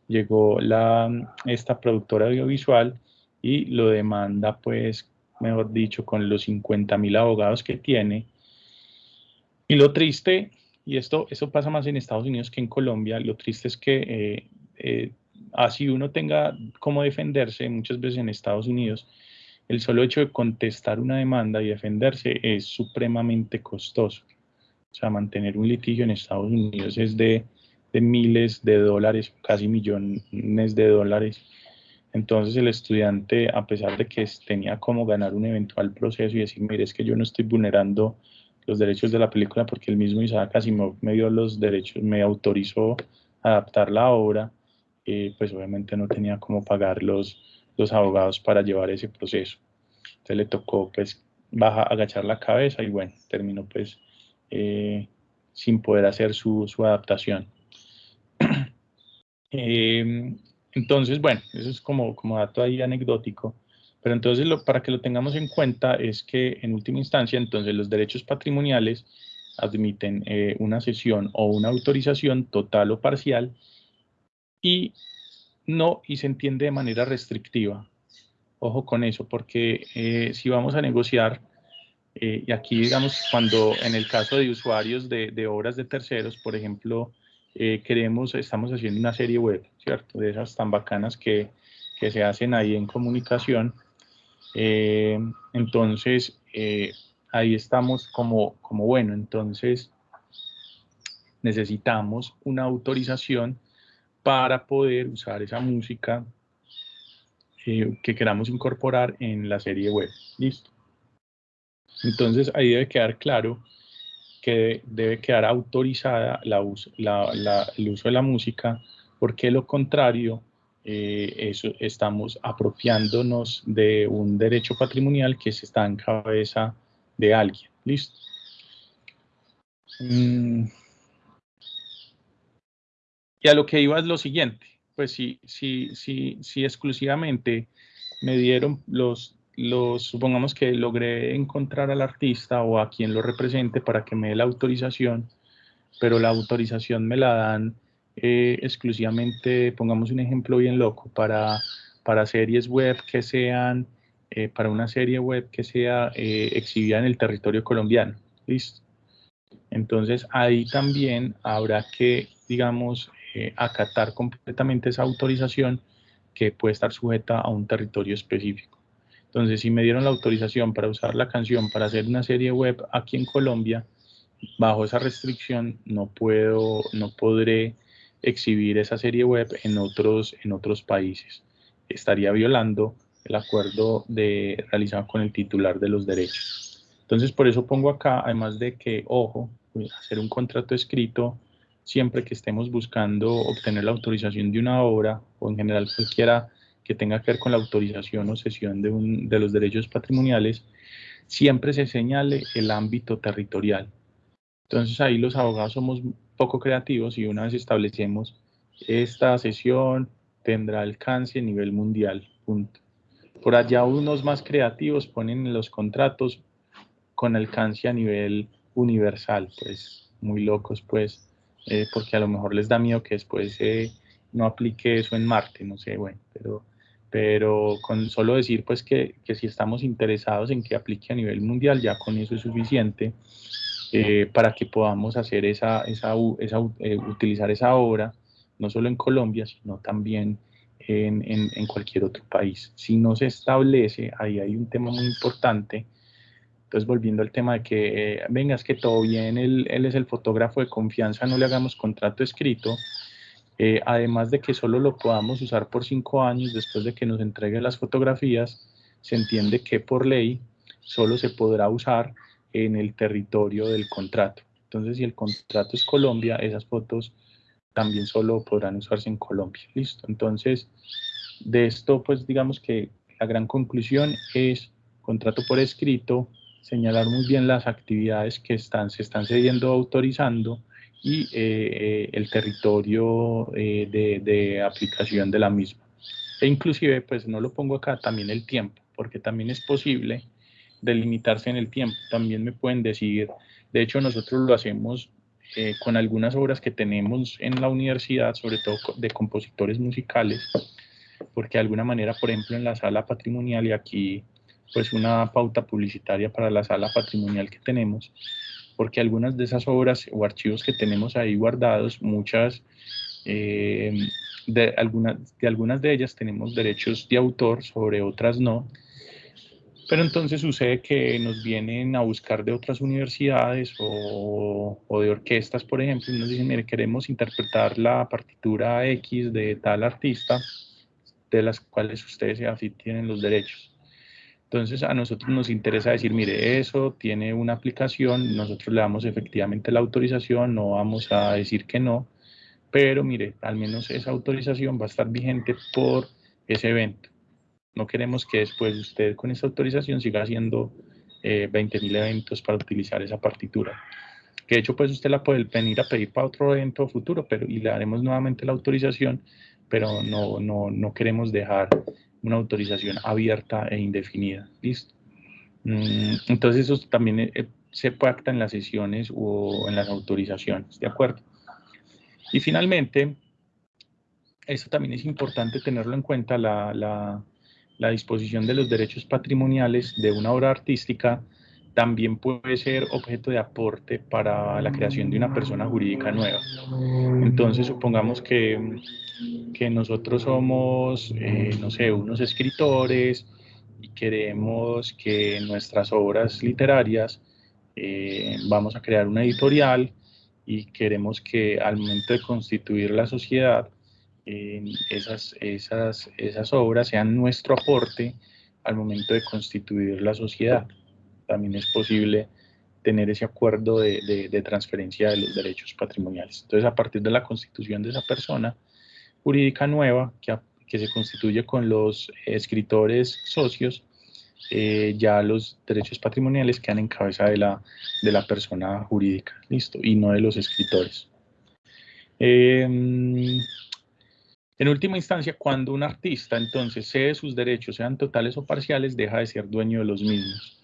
Speaker 2: llegó la, esta productora audiovisual y lo demanda, pues, mejor dicho, con los 50 mil abogados que tiene. Y lo triste, y esto, eso pasa más en Estados Unidos que en Colombia, lo triste es que eh, eh, así uno tenga cómo defenderse, muchas veces en Estados Unidos, el solo hecho de contestar una demanda y defenderse es supremamente costoso. O sea, mantener un litigio en Estados Unidos es de, miles de dólares, casi millones de dólares. Entonces el estudiante, a pesar de que tenía como ganar un eventual proceso y decir, mire, es que yo no estoy vulnerando los derechos de la película porque el mismo Isaac Asimov me dio los derechos, me autorizó a adaptar la obra, pues obviamente no tenía cómo pagar los, los abogados para llevar ese proceso. Entonces le tocó pues baja, agachar la cabeza y bueno, terminó pues eh, sin poder hacer su, su adaptación. [CLEARS THROAT] Em, entonces, bueno, eso es como, como dato ahí anecdótico. Pero entonces, lo, para que lo tengamos en cuenta, es que en última instancia, entonces los derechos patrimoniales admiten eh, una sesión o una autorización total o parcial y no, y se entiende de manera restrictiva. Ojo con eso, porque eh, si vamos a negociar, eh, y aquí digamos, cuando en el caso de usuarios de, obras de terceros, por ejemplo, eh, queremos, estamos haciendo una serie web, ¿cierto? De esas tan bacanas que, que se hacen ahí en comunicación. entonces, ahí estamos como, como, bueno, entonces necesitamos una autorización para poder usar esa música eh, que queramos incorporar en la serie web. Listo. Entonces ahí debe quedar claro que debe quedar autorizada la el uso de la música, porque lo contrario, eh, eso, estamos apropiándonos de un derecho patrimonial que se está en cabeza de alguien. ¿Listo? Mm. Y a lo que iba es lo siguiente, pues si, si, si, si exclusivamente me dieron los, los, supongamos que logré encontrar al artista o a quien lo represente para que me dé la autorización, pero la autorización me la dan eh, exclusivamente, pongamos un ejemplo bien loco, para, para series web que sean, eh, para una serie web que sea eh, exhibida en el territorio colombiano. ¿Listo? Entonces ahí también habrá que, digamos, acatar completamente esa autorización que puede estar sujeta a un territorio específico. Entonces, si me dieron la autorización para usar la canción para hacer una serie web aquí en Colombia, bajo esa restricción no puedo, no podré exhibir esa serie web en otros, en otros países. Estaría violando el acuerdo de, realizado con el titular de los derechos. Entonces, por eso pongo acá, además de que, ojo, hacer un contrato escrito siempre que estemos buscando obtener la autorización de una obra o en general cualquiera que tenga que ver con la autorización o cesión de, un, de los derechos patrimoniales, siempre se señale el ámbito territorial. Entonces ahí los abogados somos poco creativos y una vez establecemos esta sesión tendrá alcance a nivel mundial, punto. Por allá unos más creativos ponen en los contratos con alcance a nivel universal, pues muy locos pues, eh, porque a lo mejor les da miedo que después eh, no aplique eso en Marte, no sé, bueno, pero, pero con solo decir pues que, que si estamos interesados en que aplique a nivel mundial, ya con eso es suficiente eh, para que podamos hacer esa, esa, esa eh, utilizar esa obra, no solo en Colombia, sino también en, en, en, cualquier otro país. Si no se establece, ahí hay un tema muy importante. Entonces, volviendo al tema de que, eh, venga, es que todo bien, él, él, es el fotógrafo de confianza, no le hagamos contrato escrito. Además de que solo lo podamos usar por cinco años después de que nos entregue las fotografías, se entiende que por ley solo se podrá usar en el territorio del contrato. Entonces, si el contrato es Colombia, esas fotos también solo podrán usarse en Colombia. Listo. Entonces, de esto, pues digamos que la gran conclusión es contrato por escrito, señalar muy bien las actividades que están, se están cediendo autorizando y eh, eh, el territorio eh, de, de, aplicación de la misma. E inclusive, pues no lo pongo acá, también el tiempo, porque también es posible delimitarse en el tiempo. También me pueden decir, de hecho nosotros lo hacemos eh, con algunas obras que tenemos en la universidad, sobre todo de compositores musicales, porque de alguna manera, por ejemplo, en la sala patrimonial, y aquí pues una pauta publicitaria para la sala patrimonial que tenemos, porque algunas de esas obras o archivos que tenemos ahí guardados, muchas, eh, de, algunas, de ellas tenemos derechos de autor, sobre otras no, pero entonces sucede que nos vienen a buscar de otras universidades o, de orquestas, por ejemplo, y nos dicen, mire, queremos interpretar la partitura X de tal artista, de las cuales ustedes así tienen los derechos. Entonces a nosotros nos interesa decir, mire, eso tiene una aplicación, nosotros le damos efectivamente la autorización, no vamos a decir que no, pero mire, al menos esa autorización va a estar vigente por ese evento. No queremos que después usted con esa autorización siga haciendo eh, 20.000 eventos para utilizar esa partitura. Que de hecho, pues usted la puede venir a pedir para otro evento futuro, pero y le daremos nuevamente la autorización, pero no, no, no queremos dejar una autorización abierta e indefinida. ¿Listo? Mm, entonces, eso también eh, se pacta en las sesiones o en las autorizaciones, ¿de acuerdo? Y finalmente, eso también es importante tenerlo en cuenta, la disposición de los derechos patrimoniales de una obra artística también puede ser objeto de aporte para la creación de una persona jurídica nueva. Entonces, supongamos que, que nosotros somos, eh, no sé, unos escritores y queremos que nuestras obras literarias, eh, vamos a crear una editorial y queremos que al momento de constituir la sociedad, esas, esas, esas obras sean nuestro aporte al momento de constituir la sociedad. También es posible tener ese acuerdo de, transferencia de los derechos patrimoniales. Entonces, a partir de la constitución de esa persona jurídica nueva que, se constituye con los escritores socios, eh, ya los derechos patrimoniales quedan en cabeza de la, de la persona jurídica, listo, y no de los escritores. Em, en última instancia, cuando un artista entonces cede sus derechos, sean totales o parciales, deja de ser dueño de los mismos.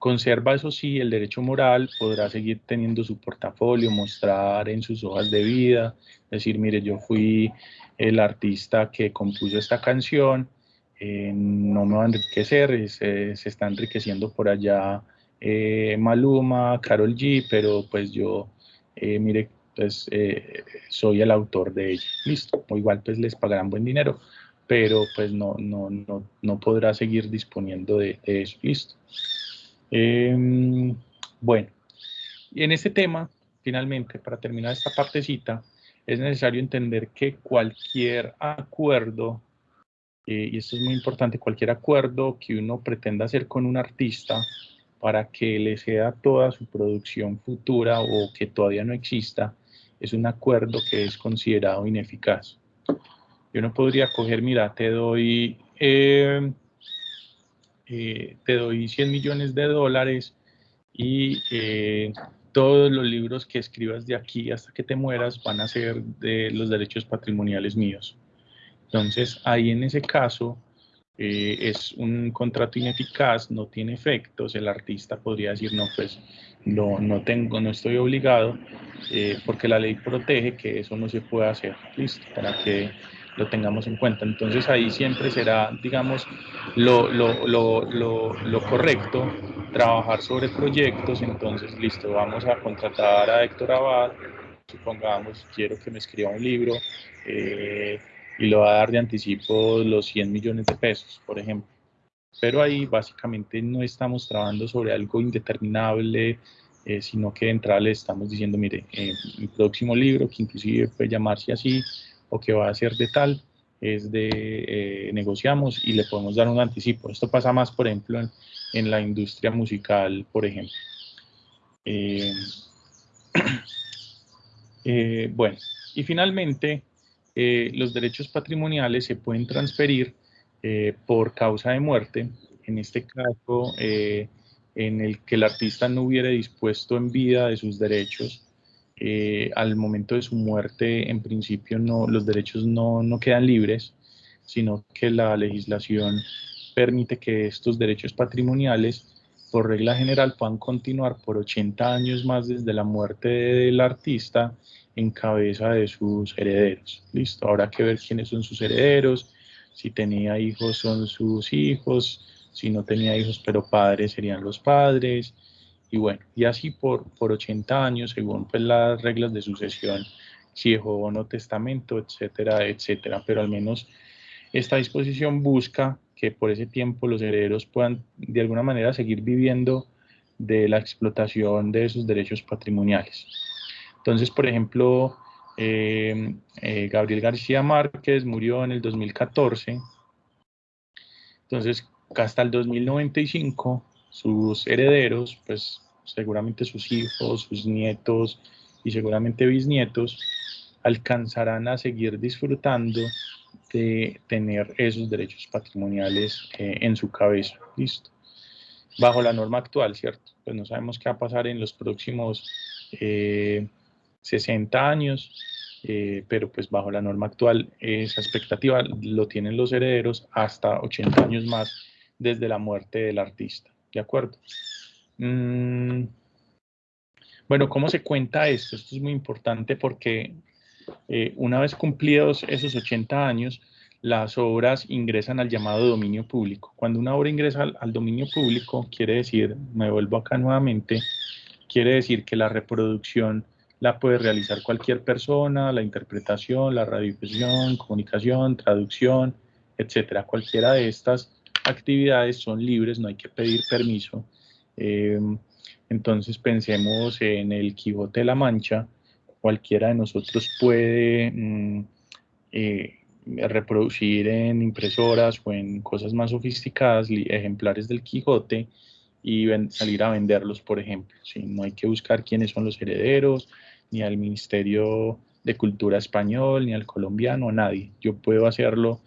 Speaker 2: Conserva, eso sí, el derecho moral, podrá seguir teniendo su portafolio, mostrar en sus hojas de vida, decir, mire, yo fui el artista que compuso esta canción, eh, no me va a enriquecer, se, se está enriqueciendo por allá eh, Maluma, Carol G, pero pues yo, eh, mire, pues soy el autor de ella, listo, o igual pues les pagarán buen dinero, pero pues no, no, no, no podrá seguir disponiendo de, de eso, listo. Em, bueno, en este tema, finalmente, para terminar esta partecita, es necesario entender que cualquier acuerdo, eh, y esto es muy importante, cualquier acuerdo que uno pretenda hacer con un artista para que le sea toda su producción futura o que todavía no exista, es un acuerdo que es considerado ineficaz. Yo no podría coger, mira, te doy eh, eh, te doy 100 millones de dólares y eh, todos los libros que escribas de aquí hasta que te mueras van a ser de los derechos patrimoniales míos. Entonces, ahí en ese caso eh, es un contrato ineficaz, no tiene efectos, el artista podría decir, no, pues no, no tengo, no estoy obligado, porque la ley protege que eso no se pueda hacer, listo, para que lo tengamos en cuenta. Entonces ahí siempre será, digamos, lo, lo, lo, lo, correcto, trabajar sobre proyectos. Entonces, listo, vamos a contratar a Héctor Abad, supongamos, quiero que me escriba un libro eh, y lo va a dar de anticipo los 100 millones de pesos, por ejemplo. Pero ahí básicamente no estamos trabajando sobre algo indeterminable, eh, sino que de entrada le estamos diciendo, mire, eh, mi próximo libro, que inclusive puede llamarse así, o que va a ser de tal, es de eh, negociamos y le podemos dar un anticipo. Esto pasa más, por ejemplo, en, la industria musical, por ejemplo. Eh, [CLEARS THROAT] eh, bueno, y finalmente, los derechos patrimoniales se pueden transferir por causa de muerte, en este caso, en el que el artista no hubiera dispuesto en vida de sus derechos eh, al momento de su muerte, en principio, no, los derechos no, no quedan libres, sino que la legislación permite que estos derechos patrimoniales, por regla general, puedan continuar por 80 años más desde la muerte del artista en cabeza de sus herederos. Listo, habrá que ver quiénes son sus herederos, si tenía hijos son sus hijos, si no tenía hijos pero padres serían los padres, y bueno, y así por, por 80 años, según pues, las reglas de sucesión, si dejó o no testamento, etcétera, etcétera. Pero al menos esta disposición busca que por ese tiempo los herederos puedan de alguna manera seguir viviendo de la explotación de sus derechos patrimoniales. Entonces, por ejemplo, eh, eh, Gabriel García Márquez murió en el 2014. Entonces, hasta el 2095 sus herederos, pues seguramente sus hijos, sus nietos y seguramente bisnietos, alcanzarán a seguir disfrutando de tener esos derechos patrimoniales eh, en su cabeza. Listo. Bajo la norma actual, ¿cierto? Pues no sabemos qué va a pasar en los próximos 60 eh, años, eh, pero pues bajo la norma actual esa expectativa lo tienen los herederos hasta 80 años más desde la muerte del artista. ¿De acuerdo? Mm, bueno, ¿cómo se cuenta esto? Esto es muy importante porque eh, una vez cumplidos esos 80 años, las obras ingresan al llamado dominio público. Cuando una obra ingresa al, dominio público, quiere decir, me vuelvo acá nuevamente, quiere decir que la reproducción la puede realizar cualquier persona, la interpretación, la radiodifusión, comunicación, traducción, etcétera. Cualquiera de estas actividades son libres, no hay que pedir permiso. Em, entonces pensemos en el Quijote de la Mancha, cualquiera de nosotros puede mm, eh, reproducir en impresoras o en cosas más sofisticadas ejemplares del Quijote y salir a venderlos, por ejemplo. No hay que buscar quiénes son los herederos, ni al Ministerio de Cultura Español, ni al colombiano, a nadie. Yo puedo hacerlo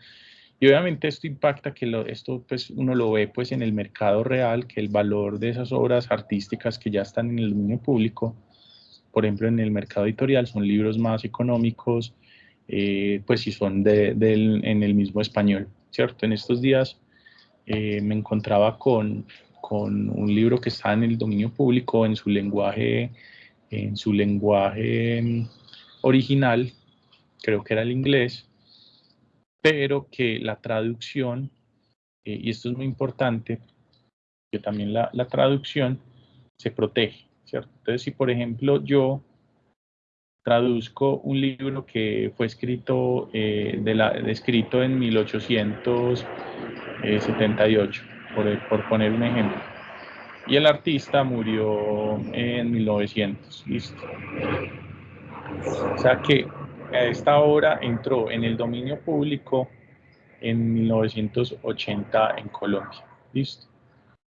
Speaker 2: Y obviamente esto impacta que lo, esto pues uno lo ve pues en el mercado real, que el valor de esas obras artísticas que ya están en el dominio público, por ejemplo en el mercado editorial, son libros más económicos, eh, pues si son de, en el mismo español, ¿cierto? En estos días eh, me encontraba con, con un libro que está en el dominio público en su lenguaje, en su lenguaje mm, original, creo que era el inglés, pero que la traducción, eh, y esto es muy importante, que también la, la, traducción se protege, ¿cierto? Entonces, si por ejemplo yo traduzco un libro que fue escrito, eh, de la, escrito en 1878, por, por poner un ejemplo, y el artista murió en 1900, listo. O sea que esta obra entró en el dominio público en 1980 en Colombia. Listo.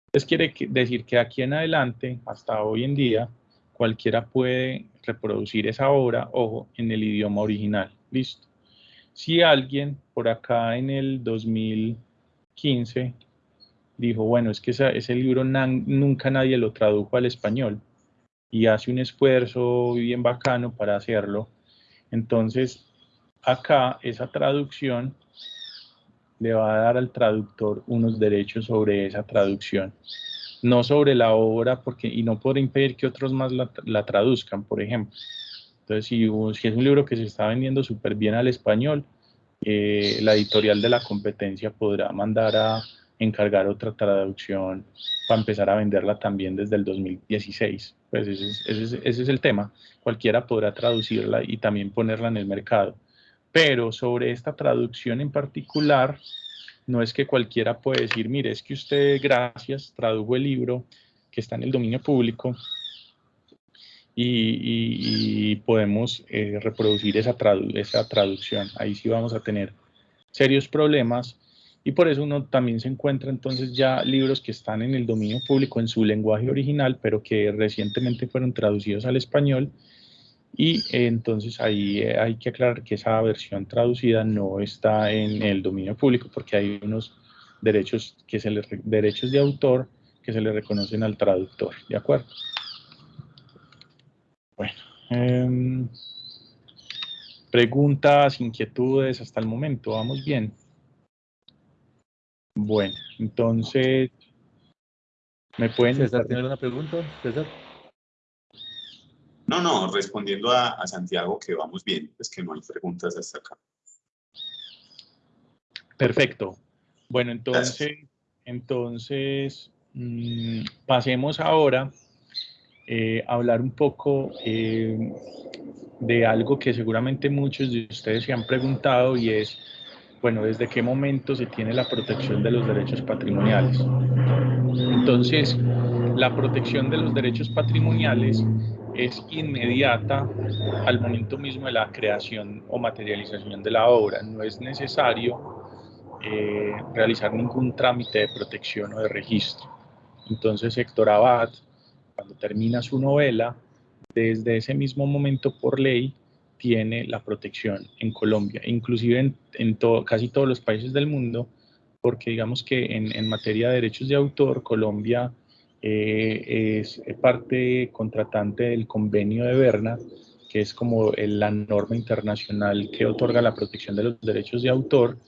Speaker 2: Entonces quiere decir que aquí en adelante, hasta hoy en día, cualquiera puede reproducir esa obra, ojo, en el idioma original. Listo. Si alguien por acá en el 2015 dijo, bueno, es que ese libro nunca nadie lo tradujo al español y hace un esfuerzo bien bacano para hacerlo, entonces, acá esa traducción le va a dar al traductor unos derechos sobre esa traducción, no sobre la obra, porque, y no por impedir que otros más la, traduzcan, por ejemplo. Entonces, si, si, es un libro que se está vendiendo súper bien al español, eh, la editorial de la competencia podrá mandar a encargar otra traducción para empezar a venderla también desde el 2016. Pues ese es, el tema. Cualquiera podrá traducirla y también ponerla en el mercado. Pero sobre esta traducción en particular, no es que cualquiera puede decir, mire, es que usted, gracias, tradujo el libro que está en el dominio público y, podemos eh, reproducir esa traducción. Ahí sí vamos a tener serios problemas y por eso uno también se encuentra entonces ya libros que están en el dominio público en su lenguaje original, pero que recientemente fueron traducidos al español. Y entonces ahí eh, hay que aclarar que esa versión traducida no está en el dominio público porque hay unos derechos, que se le, derechos de autor que se le reconocen al traductor. ¿De acuerdo? Bueno. Em, preguntas, inquietudes hasta el momento. Vamos bien. Bueno, entonces, ¿me pueden...
Speaker 1: César, ¿tiene alguna pregunta, César?
Speaker 3: No, no, respondiendo a, Santiago que vamos bien, es que no hay preguntas hasta acá.
Speaker 2: Perfecto. Bueno, entonces, entonces mm, pasemos ahora eh, a hablar un poco eh, de algo que seguramente muchos de ustedes se han preguntado y es bueno, ¿desde qué momento se tiene la protección de los derechos patrimoniales? Entonces, la protección de los derechos patrimoniales es inmediata al momento mismo de la creación o materialización de la obra. No es necesario eh, realizar ningún trámite de protección o de registro. Entonces, Héctor Abad, cuando termina su novela, desde ese mismo momento por ley, tiene la protección en Colombia, inclusive en, en casi todos los países del mundo, porque digamos que en, en materia de derechos de autor, Colombia eh, es parte contratante del convenio de Berna, que es como la norma internacional que otorga la protección de los derechos de autor,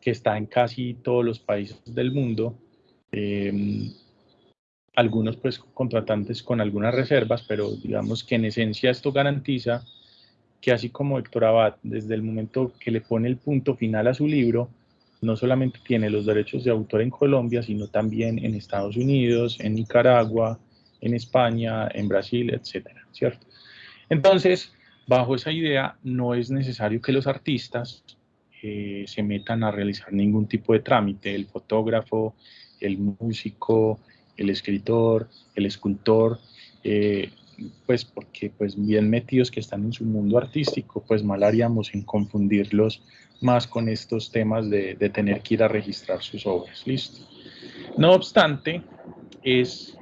Speaker 2: que está en casi todos los países del mundo. Em, algunos pues contratantes con algunas reservas, pero digamos que en esencia esto garantiza que así como Héctor Abad, desde el momento que le pone el punto final a su libro, no solamente tiene los derechos de autor en Colombia, sino también en Estados Unidos, en Nicaragua, en España, en Brasil, etcétera, ¿cierto? Entonces, bajo esa idea, no es necesario que los artistas eh, se metan a realizar ningún tipo de trámite, el fotógrafo, el músico, el escritor, el escultor, eh, pues porque pues bien metidos que están en su mundo artístico, pues mal haríamos en confundirlos más con estos temas de, tener que ir a registrar sus obras, listo. No obstante, es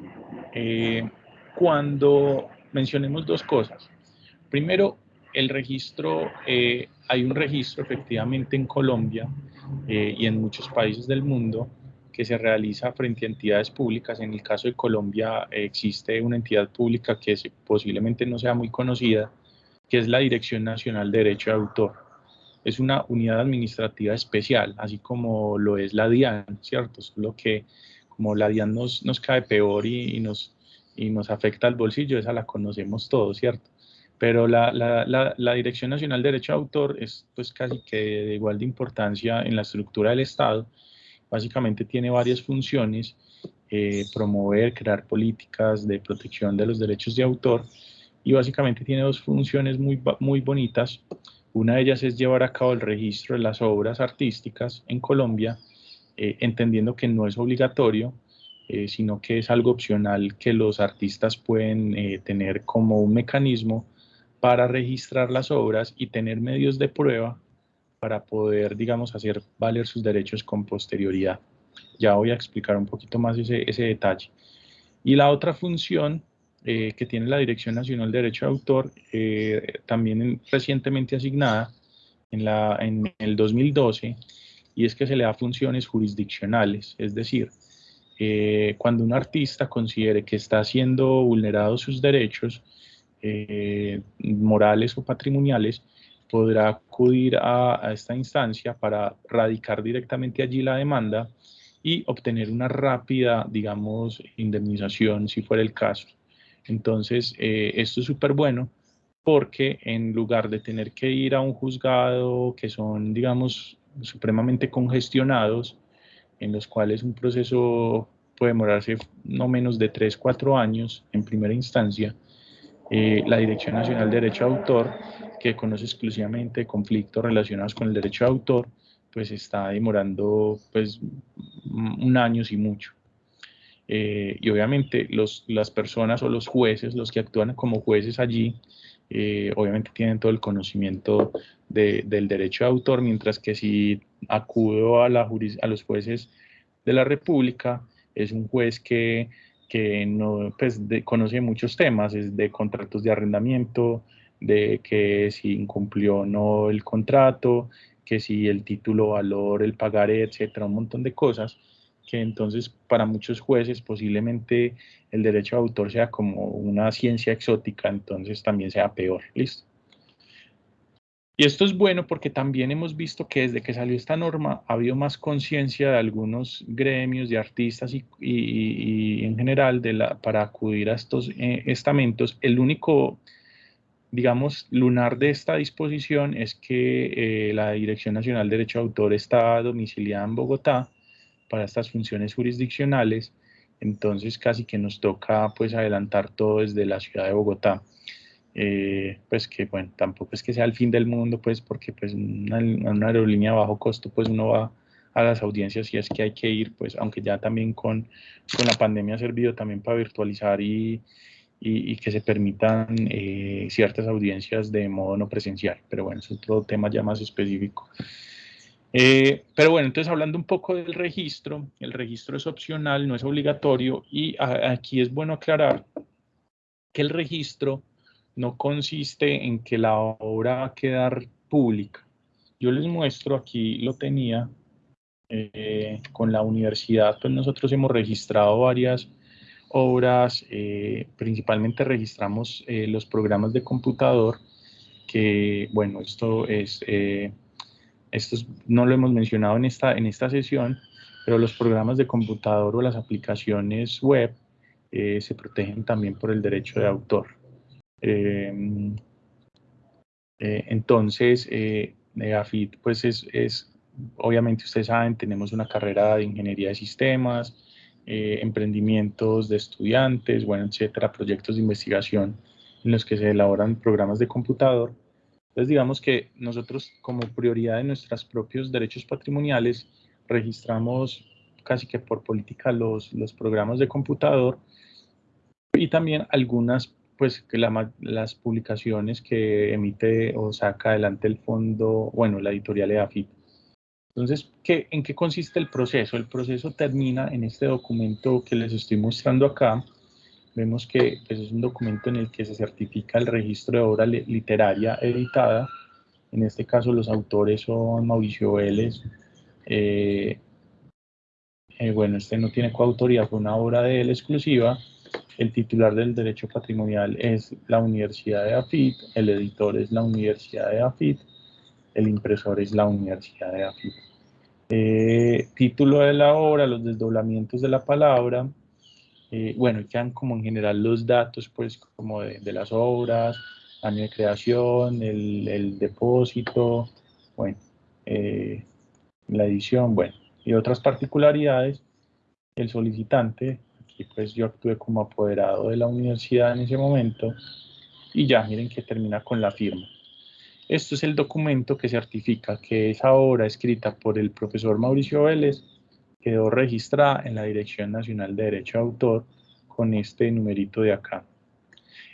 Speaker 2: eh, cuando mencionemos dos cosas. Primero, el registro, eh, hay un registro efectivamente en Colombia eh, y en muchos países del mundo que se realiza frente a entidades públicas. En el caso de Colombia existe una entidad pública que posiblemente no sea muy conocida, que es la Dirección Nacional de Derecho de Autor. Es una unidad administrativa especial, así como lo es la DIAN, ¿cierto? Es lo que como la DIAN nos, nos cae peor y, nos, y nos afecta al bolsillo, esa la conocemos todos, ¿cierto? Pero la, la, la, Dirección Nacional de Derecho de Autor es pues casi que de igual de importancia en la estructura del Estado. Básicamente tiene varias funciones, eh, promover, crear políticas de protección de los derechos de autor y básicamente tiene dos funciones muy, muy bonitas. Una de ellas es llevar a cabo el registro de las obras artísticas en Colombia, eh, entendiendo que no es obligatorio, eh, sino que es algo opcional que los artistas pueden tener como un mecanismo para registrar las obras y tener medios de prueba para poder, digamos, hacer valer sus derechos con posterioridad. Ya voy a explicar un poquito más ese, ese detalle. Y la otra función eh, que tiene la Dirección Nacional de Derecho de Autor, eh, también recientemente asignada en, la, en el 2012, y es que se le da funciones jurisdiccionales, es decir, eh, cuando un artista considere que está siendo vulnerados sus derechos morales o patrimoniales, podrá acudir a, esta instancia para radicar directamente allí la demanda y obtener una rápida, digamos, indemnización si fuera el caso. Entonces, eh, esto es súper bueno porque en lugar de tener que ir a un juzgado que son, digamos, supremamente congestionados, en los cuales un proceso puede demorarse no menos de 3, 4 años en primera instancia, eh, la Dirección Nacional de Derecho de Autor, que conoce exclusivamente conflictos relacionados con el derecho de autor, pues está demorando pues un año y mucho. Eh, y obviamente los, las personas o los jueces, los que actúan como jueces allí, eh, obviamente tienen todo el conocimiento del derecho de autor, mientras que si acudo a, la a los jueces de la República, es un juez que, que no, pues, conoce muchos temas, es de contratos de arrendamiento, de que si incumplió o no el contrato, que si el título, valor, el pagaré, etcétera, un montón de cosas que entonces para muchos jueces posiblemente el derecho de autor sea como una ciencia exótica, entonces también sea peor. ¿Listo? Y esto es bueno porque también hemos visto que desde que salió esta norma ha habido más conciencia de algunos gremios, de artistas y, en general para acudir a estos eh, estamentos. El único, digamos, lunar de esta disposición es que eh, la Dirección Nacional de Derecho de Autor está domiciliada en Bogotá para estas funciones jurisdiccionales, entonces casi que nos toca pues adelantar todo desde la ciudad de Bogotá. Eh, pues que bueno, tampoco es que sea el fin del mundo, pues porque pues una, una aerolínea a bajo costo pues uno va a las audiencias y es que hay que ir, pues aunque ya también con, con la pandemia ha servido también para virtualizar y, y, que se permitan eh, ciertas audiencias de modo no presencial, pero bueno, es otro tema ya más específico. Eh, pero bueno, entonces hablando un poco del registro, el registro es opcional, no es obligatorio y aquí es bueno aclarar que el registro no consiste en que la obra va a quedar pública. Yo les muestro, aquí lo tenía eh, con la universidad, pues nosotros hemos registrado varias obras, eh, principalmente registramos los programas de computador, que bueno, esto es esto no lo hemos mencionado en esta, en esta sesión, pero los programas de computador o las aplicaciones web eh, se protegen también por el derecho de autor. Em, eh, entonces, eh, Negafit, pues es, es, obviamente ustedes saben, tenemos una carrera de ingeniería de sistemas, emprendimientos de estudiantes, bueno, etcétera, proyectos de investigación en los que se elaboran programas de computador. Entonces, digamos que nosotros como prioridad de nuestros propios derechos patrimoniales registramos casi que por política los, los programas de computador y también algunas, pues, que las publicaciones que emite o saca adelante el fondo, bueno, la editorial EAFIT. Entonces, ¿qué, ¿en qué consiste el proceso? El proceso termina en este documento que les estoy mostrando acá, vemos que pues, es un documento en el que se certifica el registro de obra literaria editada. En este caso los autores son Mauricio Vélez. Eh, eh, bueno, este no tiene coautoría, fue una obra de él exclusiva. El titular del derecho patrimonial es la Universidad de AFIT, el editor es la Universidad de AFIT, el impresor es la Universidad de AFIT. Eh, título de la obra, los desdoblamientos de la palabra, eh, bueno, quedan como en general los datos, pues, como de, las obras, año de creación, el, depósito, bueno, eh, la edición, bueno, y otras particularidades. El solicitante, pues yo actué como apoderado de la universidad en ese momento, y ya, miren que termina con la firma. Esto es el documento que certifica que esa obra escrita por el profesor Mauricio Vélez quedó registrada en la Dirección Nacional de Derecho de Autor con este numerito de acá.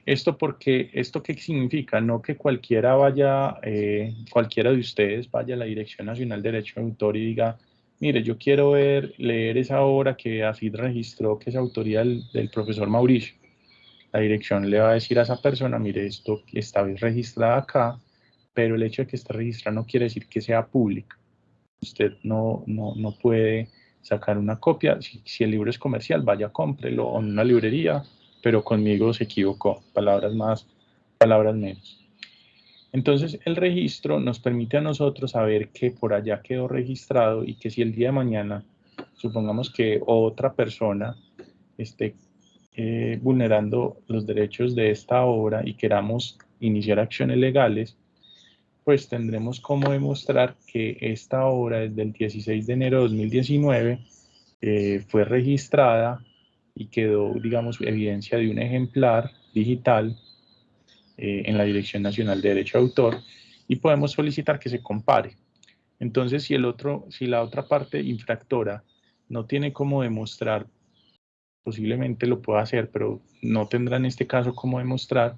Speaker 2: Esto porque, ¿esto qué significa? No que cualquiera vaya, eh, cualquiera de ustedes vaya a la Dirección Nacional de Derecho de Autor y diga, mire, yo quiero ver, leer esa obra que AFID registró, que es autoría del, profesor Mauricio. La dirección le va a decir a esa persona, mire, esto está registrada acá, pero el hecho de que esté registrada no quiere decir que sea pública. Usted no, no, no puede sacar una copia. Si, el libro es comercial, vaya, cómprelo en una librería, pero conmigo se equivocó. Palabras más, palabras menos. Entonces, el registro nos permite a nosotros saber que por allá quedó registrado y que si el día de mañana, supongamos que otra persona esté eh, vulnerando los derechos de esta obra y queramos iniciar acciones legales, pues tendremos como demostrar que esta obra desde el 16 de enero de 2019 eh, fue registrada y quedó, digamos, evidencia de un ejemplar digital eh, en la Dirección Nacional de Derecho de Autor y podemos solicitar que se compare. Entonces, si, el otro, si la otra parte infractora no tiene cómo demostrar, posiblemente lo pueda hacer, pero no tendrá en este caso cómo demostrar,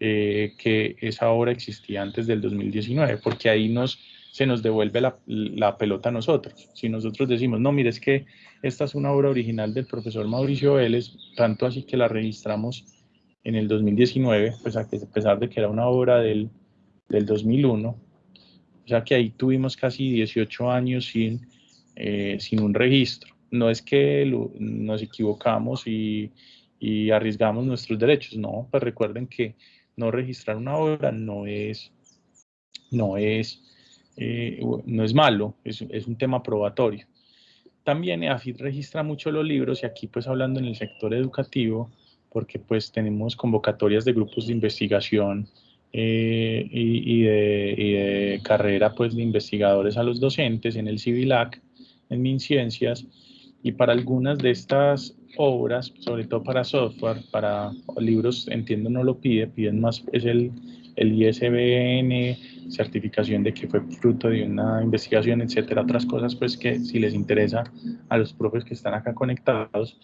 Speaker 2: eh, que esa obra existía antes del 2019, porque ahí nos, se nos devuelve la, la, pelota a nosotros. Si nosotros decimos, no, mire, es que esta es una obra original del profesor Mauricio Vélez, tanto así que la registramos en el 2019, pues a, pesar de que era una obra del, del 2001, o sea que ahí tuvimos casi 18 años sin, eh, sin un registro. No es que nos equivocamos y, y arriesgamos nuestros derechos, no, pues recuerden que no registrar una obra no es, no es, eh, no es malo, es, es, un tema probatorio. También EAFIT registra mucho los libros y aquí pues hablando en el sector educativo, porque pues tenemos convocatorias de grupos de investigación eh, y, y, de, y, de, carrera pues de investigadores a los docentes en el CIVILAC, en MinCiencias, y para algunas de estas obras, sobre todo para software, para libros, entiendo no lo pide, piden más, es el, el ISBN, certificación de que fue fruto de una investigación, etcétera, otras cosas pues que si les interesa a los profes que están acá conectados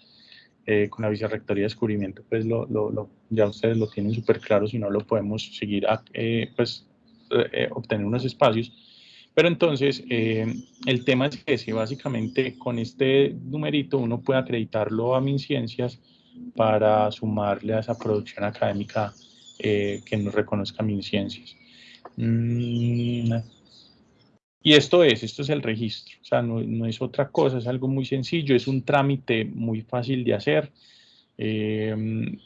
Speaker 2: eh, con la vicerrectoría de descubrimiento, pues lo, lo, ya ustedes lo tienen súper claro, si no lo podemos seguir, eh, pues eh, obtener unos espacios pero entonces, eh, el tema es si básicamente con este numerito uno puede acreditarlo a MinCiencias para sumarle a esa producción académica eh, que nos reconozca MinCiencias. Mm, y esto es, esto es el registro, o sea, no, es otra cosa, es algo muy sencillo, es un trámite muy fácil de hacer. Eh,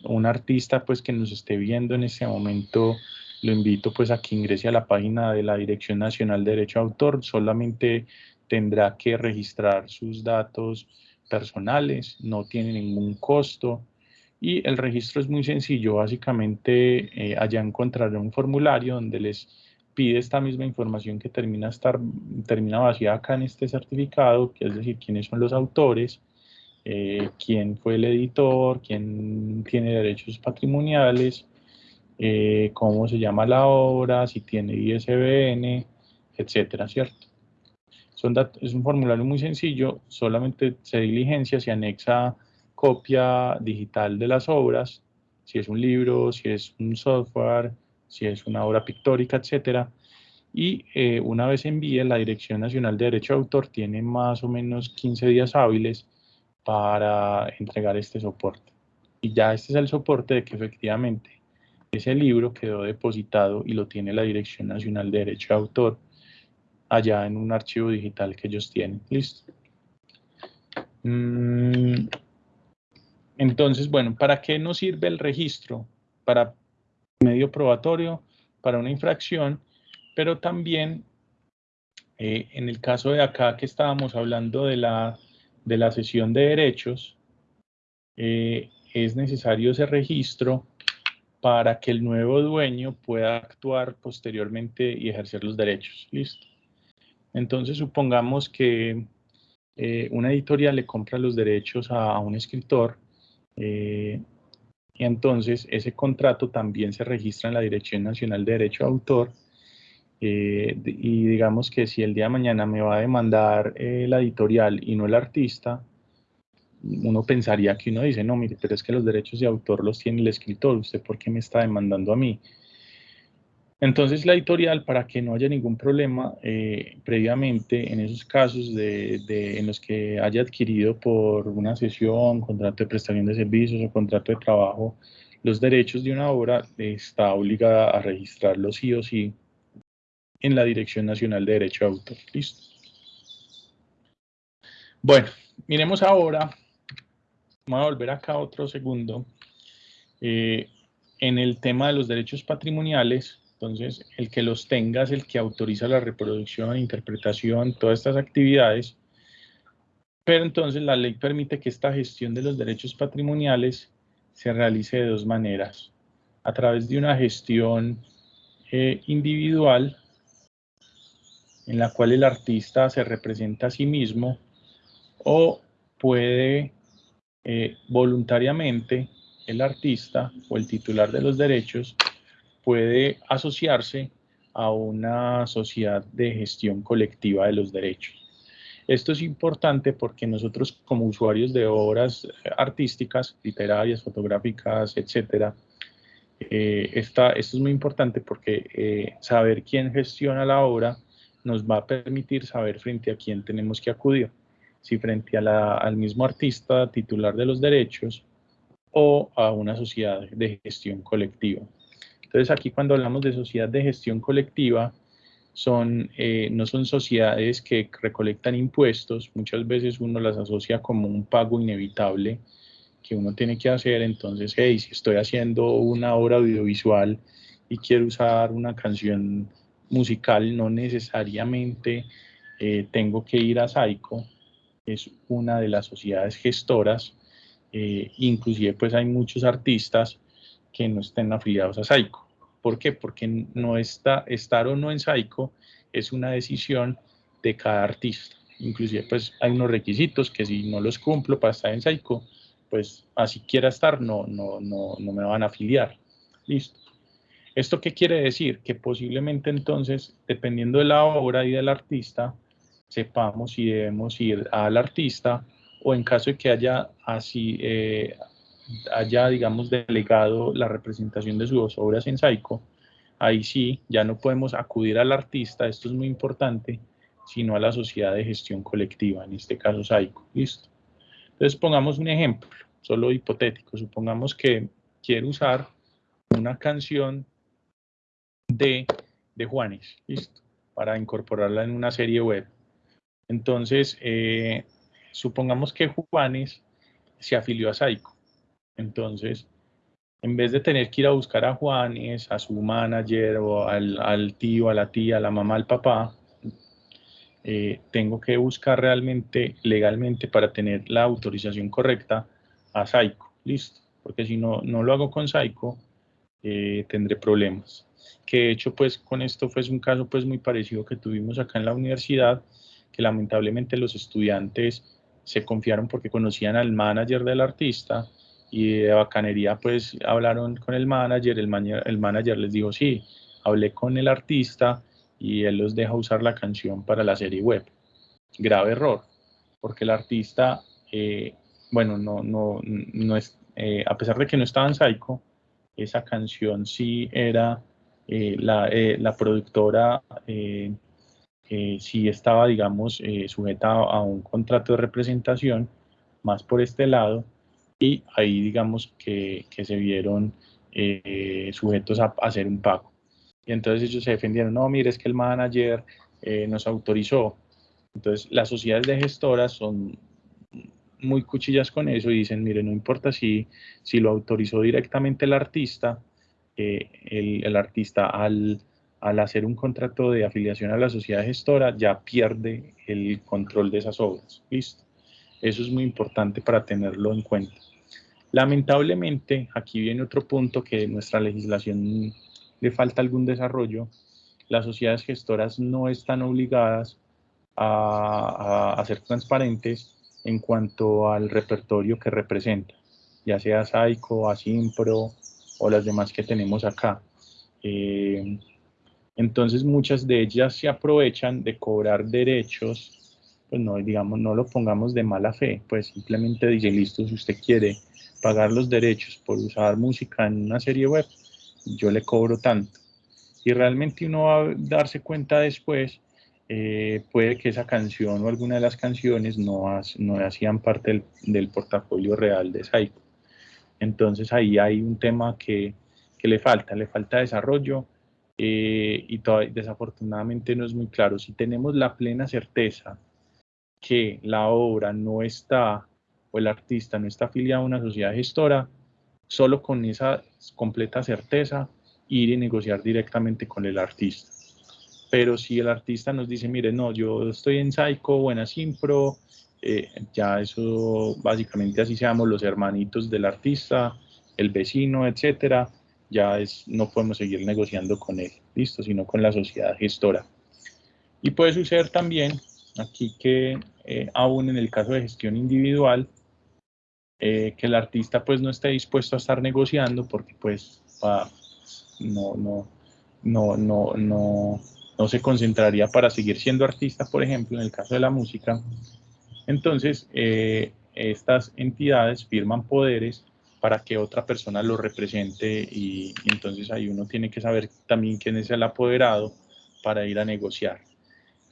Speaker 2: un artista pues que nos esté viendo en este momento lo invito pues a que ingrese a la página de la Dirección Nacional de Derecho de Autor, solamente tendrá que registrar sus datos personales, no tiene ningún costo y el registro es muy sencillo, básicamente eh, allá encontrará un formulario donde les pide esta misma información que termina, estar, termina vacía acá en este certificado, que es decir, quiénes son los autores, eh, quién fue el editor, quién tiene derechos patrimoniales, eh, cómo se llama la obra, si tiene ISBN, etcétera, ¿cierto? Son es un formulario muy sencillo, solamente se diligencia, se anexa copia digital de las obras, si es un libro, si es un software, si es una obra pictórica, etcétera. Y eh, una vez envíe, la Dirección Nacional de Derecho de Autor tiene más o menos 15 días hábiles para entregar este soporte. Y ya este es el soporte de que efectivamente ese libro quedó depositado y lo tiene la Dirección Nacional de Derecho de Autor allá en un archivo digital que ellos tienen. Listo. Mm, entonces, bueno, ¿para qué nos sirve el registro? Para medio probatorio, para una infracción, pero también eh, en el caso de acá que estábamos hablando de la, de la sesión de derechos, eh, es necesario ese registro para que el nuevo dueño pueda actuar posteriormente y ejercer los derechos. Listo. Entonces, supongamos que eh, una editorial le compra los derechos a, un escritor y entonces ese contrato también se registra en la Dirección Nacional de Derecho de Autor eh, y digamos que si el día de mañana me va a demandar eh, la editorial y no el artista, uno pensaría que uno dice, no, mire, pero es que los derechos de autor los tiene el escritor, ¿usted por qué me está demandando a mí? Entonces la editorial, para que no haya ningún problema, eh, previamente en esos casos de, en los que haya adquirido por una sesión, contrato de prestación de servicios o contrato de trabajo, los derechos de una obra, está obligada a registrarlos sí o sí en la Dirección Nacional de Derecho de Autor. Listo. Bueno, miremos ahora, vamos a volver acá otro segundo, eh, en el tema de los derechos patrimoniales, entonces el que los tenga es el que autoriza la reproducción, interpretación, todas estas actividades, pero entonces la ley permite que esta gestión de los derechos patrimoniales se realice de dos maneras, a través de una gestión eh, individual en la cual el artista se representa a sí mismo o puede eh, voluntariamente el artista o el titular de los derechos puede asociarse a una sociedad de gestión colectiva de los derechos. Esto es importante porque nosotros como usuarios de obras artísticas, literarias, fotográficas, etcétera, eh, esto es muy importante porque eh, saber quién gestiona la obra nos va a permitir saber frente a quién tenemos que acudir, si frente al mismo artista titular de los derechos o a una sociedad de gestión colectiva. Entonces aquí cuando hablamos de sociedad de gestión colectiva, son, eh, no son sociedades que recolectan impuestos, muchas veces uno las asocia como un pago inevitable que uno tiene que hacer, entonces, hey, si estoy haciendo una obra audiovisual y quiero usar una canción musical no necesariamente eh, tengo que ir a SAICO, es una de las sociedades gestoras, eh, inclusive pues hay muchos artistas que no estén afiliados a SAICO. ¿Por qué? Porque no está, estar o no en SAICO es una decisión de cada artista. Inclusive pues hay unos requisitos que si no los cumplo para estar en SAICO, pues así quiera estar, no, no, no, no me van a afiliar. Listo. ¿Esto qué quiere decir? Que posiblemente entonces, dependiendo de la obra y del artista, sepamos si debemos ir al artista o en caso de que haya así, eh, haya, digamos, delegado la representación de sus obras en Saico, ahí sí, ya no podemos acudir al artista, esto es muy importante, sino a la sociedad de gestión colectiva, en este caso Saico, ¿listo? Entonces pongamos un ejemplo, solo hipotético, supongamos que quiero usar una canción de, de Juanes, ¿listo? Para incorporarla en una serie web. Entonces, eh, supongamos que Juanes se afilió a Saico. Entonces, en vez de tener que ir a buscar a Juanes, a su manager o al, tío, a la tía, a la mamá, al papá, eh, tengo que buscar realmente legalmente para tener la autorización correcta a Saico. Listo. Porque si no, no lo hago con Saico, eh, tendré problemas que de hecho pues con esto fue un caso pues muy parecido que tuvimos acá en la universidad, que lamentablemente los estudiantes se confiaron porque conocían al manager del artista y de bacanería pues hablaron con el manager, el, el manager les dijo sí, hablé con el artista y él los deja usar la canción para la serie web. Grave error, porque el artista, eh, bueno, no, no, no es, eh, a pesar de que no estaba en Psycho, esa canción sí era eh, la, eh, la, productora sí estaba, digamos, sujeta a un contrato de representación, más por este lado, y ahí digamos que, que se vieron eh, sujetos a, hacer un pago. Y entonces ellos se defendieron, no, mire, es que el manager eh, nos autorizó. Entonces las sociedades de gestoras son muy cuchillas con eso y dicen, mire, no importa si, si lo autorizó directamente el artista, eh, el, el, artista al, al hacer un contrato de afiliación a la sociedad gestora ya pierde el control de esas obras. ¿Listo? Eso es muy importante para tenerlo en cuenta. Lamentablemente, aquí viene otro punto que nuestra legislación le falta algún desarrollo. Las sociedades gestoras no están obligadas a, ser transparentes en cuanto al repertorio que representa, ya sea SAICO, ASIMPRO o las demás que tenemos acá. Eh, entonces muchas de ellas se aprovechan de cobrar derechos pues no, digamos, no lo pongamos de mala fe, pues simplemente dice, listo, si usted quiere pagar los derechos por usar música en una serie web, yo le cobro tanto. Y realmente uno va a darse cuenta después, eh, puede que esa canción o alguna de las canciones no, no hacían parte del, portafolio real de Saico. Entonces ahí hay un tema que, que le falta, le falta desarrollo eh, y desafortunadamente no es muy claro. Si tenemos la plena certeza que la obra no está o el artista no está afiliado a una sociedad gestora, solo con esa completa certeza ir y negociar directamente con el artista. Pero si el artista nos dice, mire, no, yo estoy en Psycho o en Asimpro, eh, ya eso básicamente así seamos los hermanitos del artista, el vecino, etcétera, ya es, no podemos seguir negociando con él, listo, sino con la sociedad gestora. Y puede suceder también aquí que eh, aún en el caso de gestión individual, eh, que el artista pues no esté dispuesto a estar negociando porque pues no, no, no, no, no, no se concentraría para seguir siendo artista, por ejemplo, en el caso de la música. Entonces, eh, estas entidades firman poderes para que otra persona lo represente y, y entonces ahí uno tiene que saber también quién es el apoderado para ir a negociar.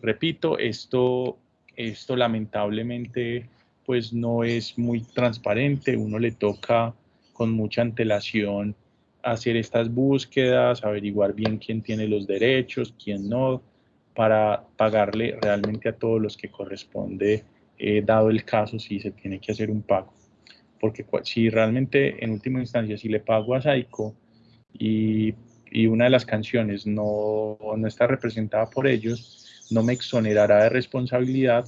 Speaker 2: Repito, esto esto lamentablemente pues no es muy transparente, uno le toca con mucha antelación hacer estas búsquedas, averiguar bien quién tiene los derechos, quién no, para pagarle realmente a todos los que corresponde, eh, dado el caso, si se tiene que hacer un pago. Porque si realmente en última instancia, si le pago a Saiko y, y una de las canciones no, no está representada por ellos, no me exonerará de responsabilidad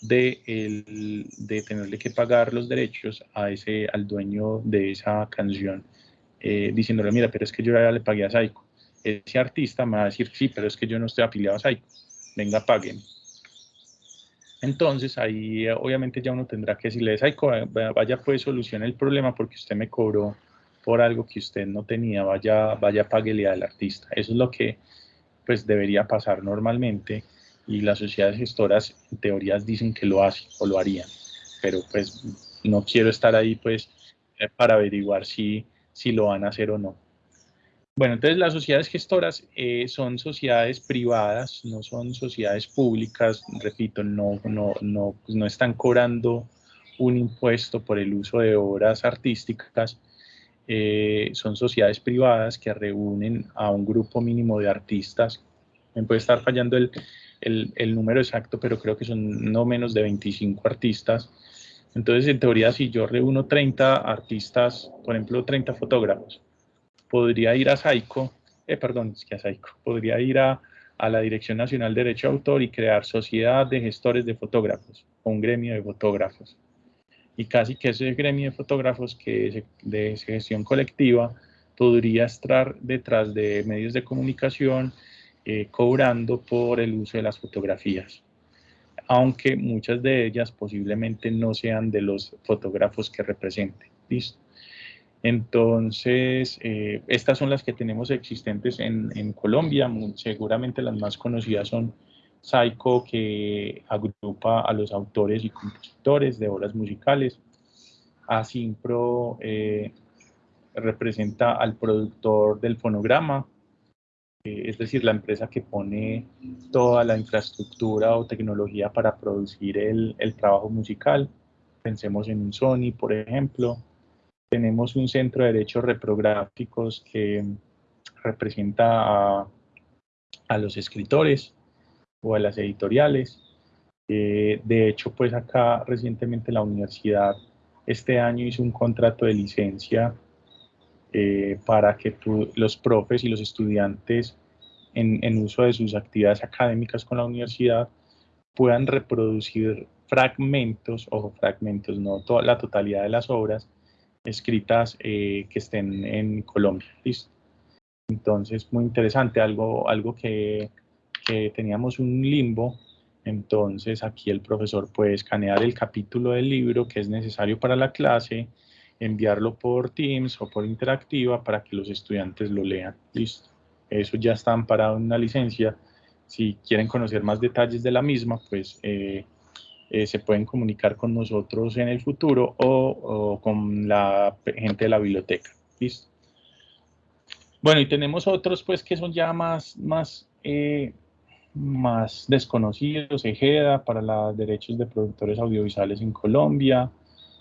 Speaker 2: de, tenerle que pagar los derechos a ese, al dueño de esa canción, eh, diciéndole, mira, pero es que yo ya le pagué a Saiko. Ese artista me va a decir, sí, pero es que yo no estoy afiliado a Saiko, venga, paguen. Entonces ahí obviamente ya uno tendrá que decirle, Saiko, vaya pues solucione el problema porque usted me cobró por algo que usted no tenía, vaya, vaya, páguele al artista. Eso es lo que pues debería pasar normalmente y las sociedades gestoras en teorías dicen que lo hacen o lo harían, pero pues no quiero estar ahí pues eh, para averiguar si, si lo van a hacer o no. Bueno, entonces las sociedades gestoras eh, son sociedades privadas, no son sociedades públicas, repito, no, no, no, pues no están cobrando un impuesto por el uso de obras artísticas, eh, son sociedades privadas que reúnen a un grupo mínimo de artistas. Me puede estar fallando el, el, el, número exacto, pero creo que son no menos de 25 artistas. Entonces, en teoría, si yo reúno 30 artistas, por ejemplo, 30 fotógrafos, podría ir a SAICO, eh, perdón, es que a SAICO, podría ir a, a la Dirección Nacional de Derecho de Autor y crear sociedad de gestores de fotógrafos, o un gremio de fotógrafos. Y casi que ese gremio de fotógrafos que es de gestión colectiva podría estar detrás de medios de comunicación, eh, cobrando por el uso de las fotografías, aunque muchas de ellas posiblemente no sean de los fotógrafos que representen. ¿listo? Entonces, eh, estas son las que tenemos existentes en, Colombia, seguramente las más conocidas son Saico, que agrupa a los autores y compositores de obras musicales, Asimpro eh, representa al productor del fonograma, es decir, la empresa que pone toda la infraestructura o tecnología para producir el, el trabajo musical. Pensemos en Sony, por ejemplo. Tenemos un centro de derechos reprográficos que representa a, a los escritores o a las editoriales. Eh, de hecho, pues acá recientemente la universidad este año hizo un contrato de licencia eh, para que los profes y los estudiantes en, en, uso de sus actividades académicas con la universidad puedan reproducir fragmentos, o fragmentos, no toda la totalidad de las obras escritas eh, que estén en Colombia. ¿listo? Entonces, muy interesante, algo, algo que, que teníamos un limbo entonces aquí el profesor puede escanear el capítulo del libro que es necesario para la clase, enviarlo por Teams o por Interactiva para que los estudiantes lo lean. Listo. Eso ya está amparado en una licencia. Si quieren conocer más detalles de la misma, pues eh, eh, se pueden comunicar con nosotros en el futuro o, con la gente de la biblioteca. Listo. Bueno, y tenemos otros pues que son ya más, más eh, más desconocidos, Ejeda para los derechos de productores audiovisuales en Colombia,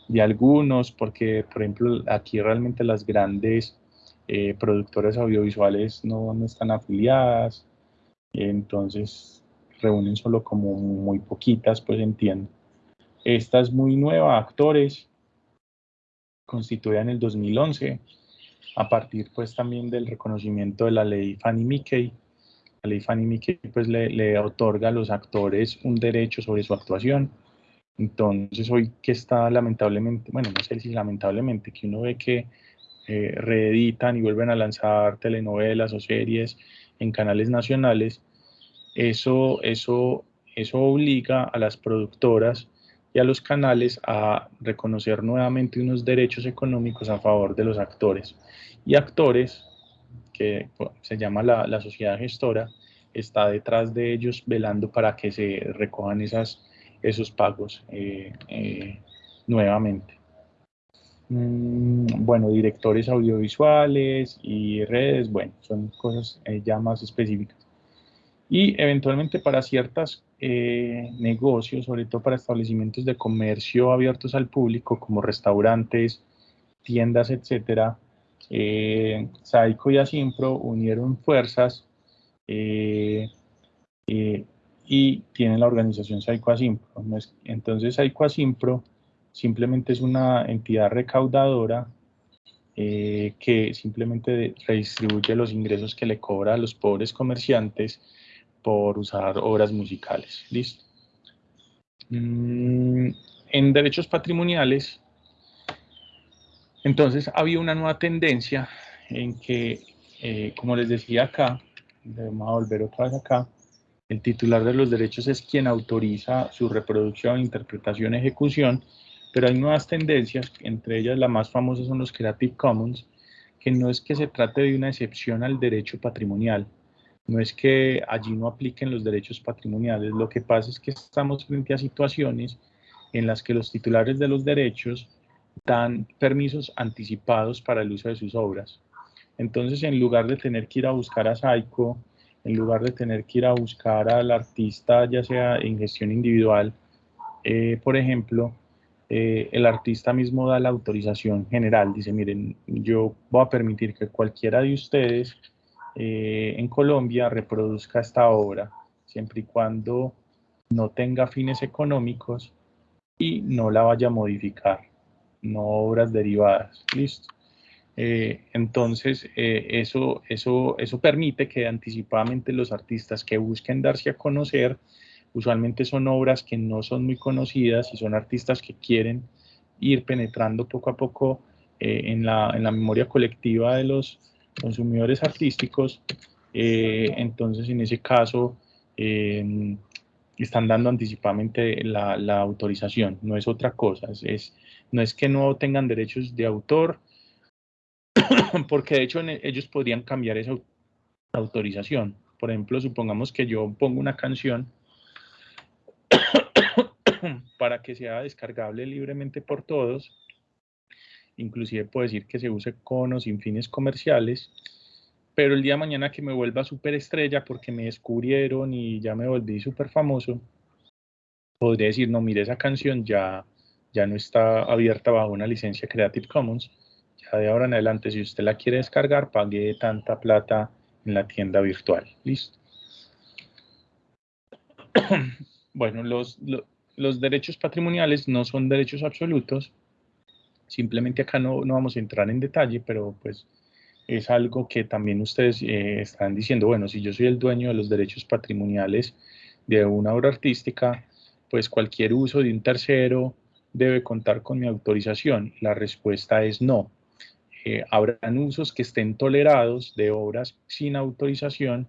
Speaker 2: de algunos, porque por ejemplo aquí realmente las grandes eh, productoras audiovisuales no, no, están afiliadas, entonces reúnen solo como muy poquitas, pues entiendo. Esta es muy nueva, actores, constituida en el 2011, a partir pues también del reconocimiento de la ley Fanny Mickey, la ley Fanny Mickey pues le, le, otorga a los actores un derecho sobre su actuación. Entonces hoy que está lamentablemente, bueno, no sé si lamentablemente, que uno ve que eh, reeditan y vuelven a lanzar telenovelas o series en canales nacionales, eso, eso, eso obliga a las productoras y a los canales a reconocer nuevamente unos derechos económicos a favor de los actores. Y actores que se llama la, la, sociedad gestora, está detrás de ellos velando para que se recojan esas, esos pagos eh, eh, nuevamente. Mm, bueno, directores audiovisuales y redes, bueno, son cosas eh, ya más específicas. Y eventualmente para ciertos negocios, sobre todo para establecimientos de comercio abiertos al público, como restaurantes, tiendas, etcétera, Saico y Asimpro unieron fuerzas y tienen la organización Saico Asimpro. Entonces Saico Asimpro simplemente es una entidad recaudadora que simplemente redistribuye los ingresos que le cobra a los pobres comerciantes por usar obras musicales. ¿Listo? Mm, en derechos patrimoniales, entonces había una nueva tendencia en que, eh, como les decía acá, vamos a volver otra vez acá, el titular de los derechos es quien autoriza su reproducción, interpretación, ejecución, pero hay nuevas tendencias, entre ellas la más famosa son los Creative Commons, que no es que se trate de una excepción al derecho patrimonial, no es que allí no apliquen los derechos patrimoniales, lo que pasa es que estamos frente a situaciones en las que los titulares de los derechos dan permisos anticipados para el uso de sus obras. Entonces, en lugar de tener que ir a buscar a Saiko, en lugar de tener que ir a buscar al artista, ya sea en gestión individual, eh, por ejemplo, eh, el artista mismo da la autorización general. Dice, miren, yo voy a permitir que cualquiera de ustedes eh, en Colombia reproduzca esta obra, siempre y cuando no tenga fines económicos y no la vaya a modificar no obras derivadas. Listo. Eh, entonces, eh, eso, eso, eso permite que anticipadamente los artistas que busquen darse a conocer, usualmente son obras que no son muy conocidas y son artistas que quieren ir penetrando poco a poco eh, en, la, en, la, memoria colectiva de los consumidores artísticos. entonces, en ese caso, están dando anticipadamente la, la, autorización, no es otra cosa, es no es que no tengan derechos de autor, [COUGHS] porque de hecho ellos podrían cambiar esa autorización. Por ejemplo, supongamos que yo pongo una canción [COUGHS] para que sea descargable libremente por todos. Inclusive puedo decir que se use con o sin fines comerciales. Pero el día de mañana que me vuelva superestrella porque me descubrieron y ya me volví súper famoso, podría decir, no, mire, esa canción ya ya no está abierta bajo una licencia Creative Commons, De ahora en adelante, si usted la quiere descargar, pague tanta plata en la tienda virtual. Listo. [CLEARS THROAT] bueno, los, derechos patrimoniales no son derechos absolutos. Simplemente acá no, no, vamos a entrar en detalle, pero pues es algo que también ustedes eh, están diciendo, bueno, si yo soy el dueño de los derechos patrimoniales de una obra artística, pues cualquier uso de un tercero debe contar con mi autorización. La respuesta es no. Eh, habrán usos que estén tolerados de obras sin autorización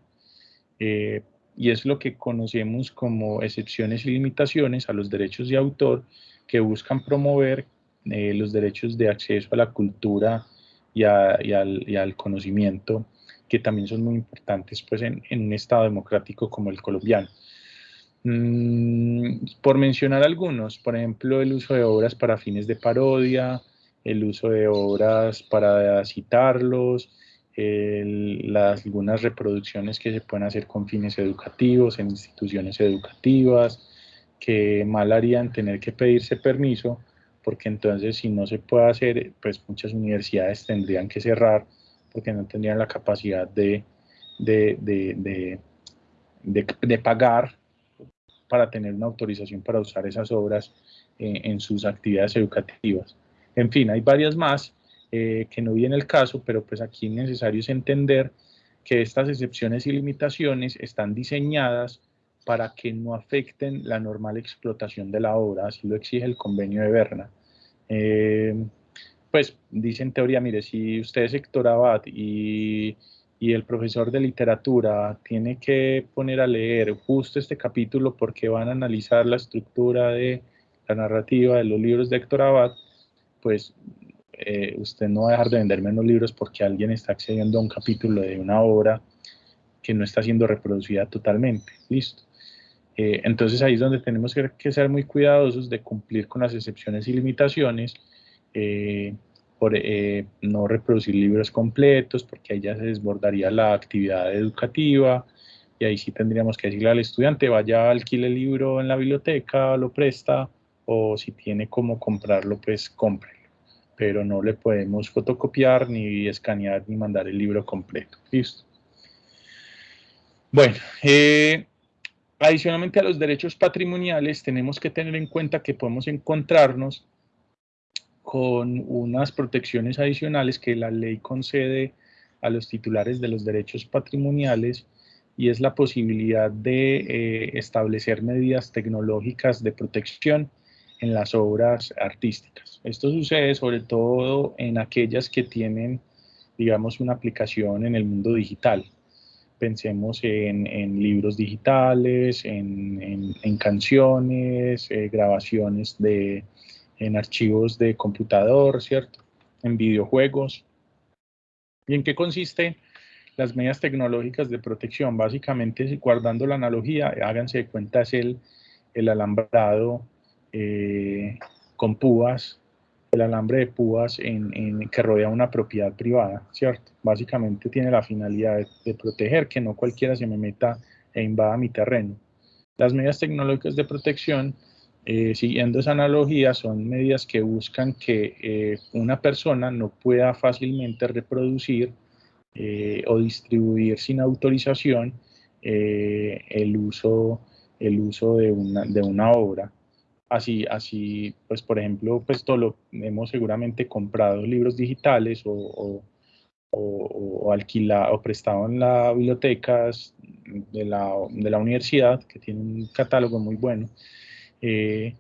Speaker 2: eh, y es lo que conocemos como excepciones y limitaciones a los derechos de autor que buscan promover eh, los derechos de acceso a la cultura y, al, conocimiento, que también son muy importantes pues, en, un Estado democrático como el colombiano. Mm, por mencionar algunos, por ejemplo, el uso de obras para fines de parodia, el uso de obras para citarlos, las, algunas reproducciones que se pueden hacer con fines educativos en instituciones educativas, que mal harían tener que pedirse permiso, porque entonces si no se puede hacer, pues muchas universidades tendrían que cerrar porque no tendrían la capacidad de, de, de, de pagar para tener una autorización para usar esas obras eh, en sus actividades educativas. En fin, hay varias más eh, que no viene el caso, pero pues aquí necesario es entender que estas excepciones y limitaciones están diseñadas para que no afecten la normal explotación de la obra, así lo exige el convenio de Berna. Eh, pues dice en teoría, mire, si usted es Héctor Abad y, y, el profesor de literatura tiene que poner a leer justo este capítulo porque van a analizar la estructura de la narrativa de los libros de Héctor Abad, pues eh, usted no va a dejar de vender menos libros porque alguien está accediendo a un capítulo de una obra que no está siendo reproducida totalmente. Listo. Eh, entonces ahí es donde tenemos que, ser muy cuidadosos de cumplir con las excepciones y limitaciones, eh, por no reproducir libros completos, porque ahí ya se desbordaría la actividad educativa, y ahí sí tendríamos que decirle al estudiante, vaya, alquile el libro en la biblioteca, lo presta, o si tiene cómo comprarlo, pues compre pero no le podemos fotocopiar, ni escanear, ni mandar el libro completo. Listo. Bueno, eh, adicionalmente a los derechos patrimoniales, tenemos que tener en cuenta que podemos encontrarnos con unas protecciones adicionales que la ley concede a los titulares de los derechos patrimoniales y es la posibilidad de eh, establecer medidas tecnológicas de protección en las obras artísticas. Esto sucede sobre todo en aquellas que tienen, digamos, una aplicación en el mundo digital. Pensemos en, libros digitales, en, canciones, eh, grabaciones de, en archivos de computador, ¿cierto? En videojuegos. ¿Y en qué consiste las medidas tecnológicas de protección? Básicamente, guardando la analogía, háganse de cuenta, es el, el alambrado eh, con púas, el alambre de púas en, que rodea una propiedad privada, ¿cierto? Básicamente tiene la finalidad de, proteger que no cualquiera se me meta e invada mi terreno. Las medidas tecnológicas de protección, eh, siguiendo esa analogía, son medidas que buscan que eh, una persona no pueda fácilmente reproducir o distribuir sin autorización el uso, el uso de, una, de una obra Así, así, pues por ejemplo, pues todo lo hemos seguramente comprado libros digitales o, o, o, alquilado o prestado en las bibliotecas de la, de la, universidad, que tiene un catálogo muy bueno. Eh,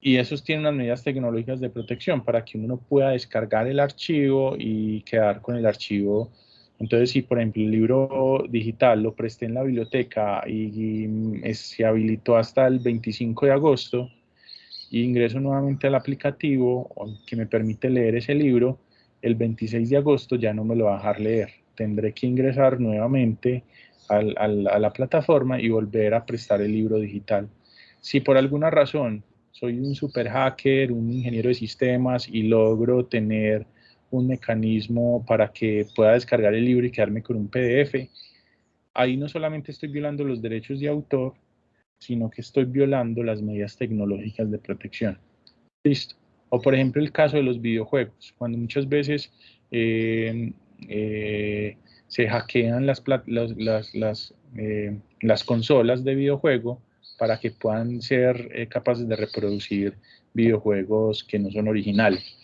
Speaker 2: y esos tienen unas medidas tecnológicas de protección para que uno pueda descargar el archivo y quedar con el archivo. Entonces, si por ejemplo el libro digital lo presté en la biblioteca y, y se habilitó hasta el 25 de agosto, ingreso nuevamente al aplicativo que me permite leer ese libro, el 26 de agosto ya no me lo va a dejar leer. Tendré que ingresar nuevamente a la plataforma y volver a prestar el libro digital. Si por alguna razón soy un super hacker, un ingeniero de sistemas y logro tener un mecanismo para que pueda descargar el libro y quedarme con un PDF, ahí no solamente estoy violando los derechos de autor, sino que estoy violando las medidas tecnológicas de protección. Listo. O por ejemplo el caso de los videojuegos, cuando muchas veces se hackean las, las, las, las, consolas de videojuego para que puedan ser capaces de reproducir videojuegos que no son originales.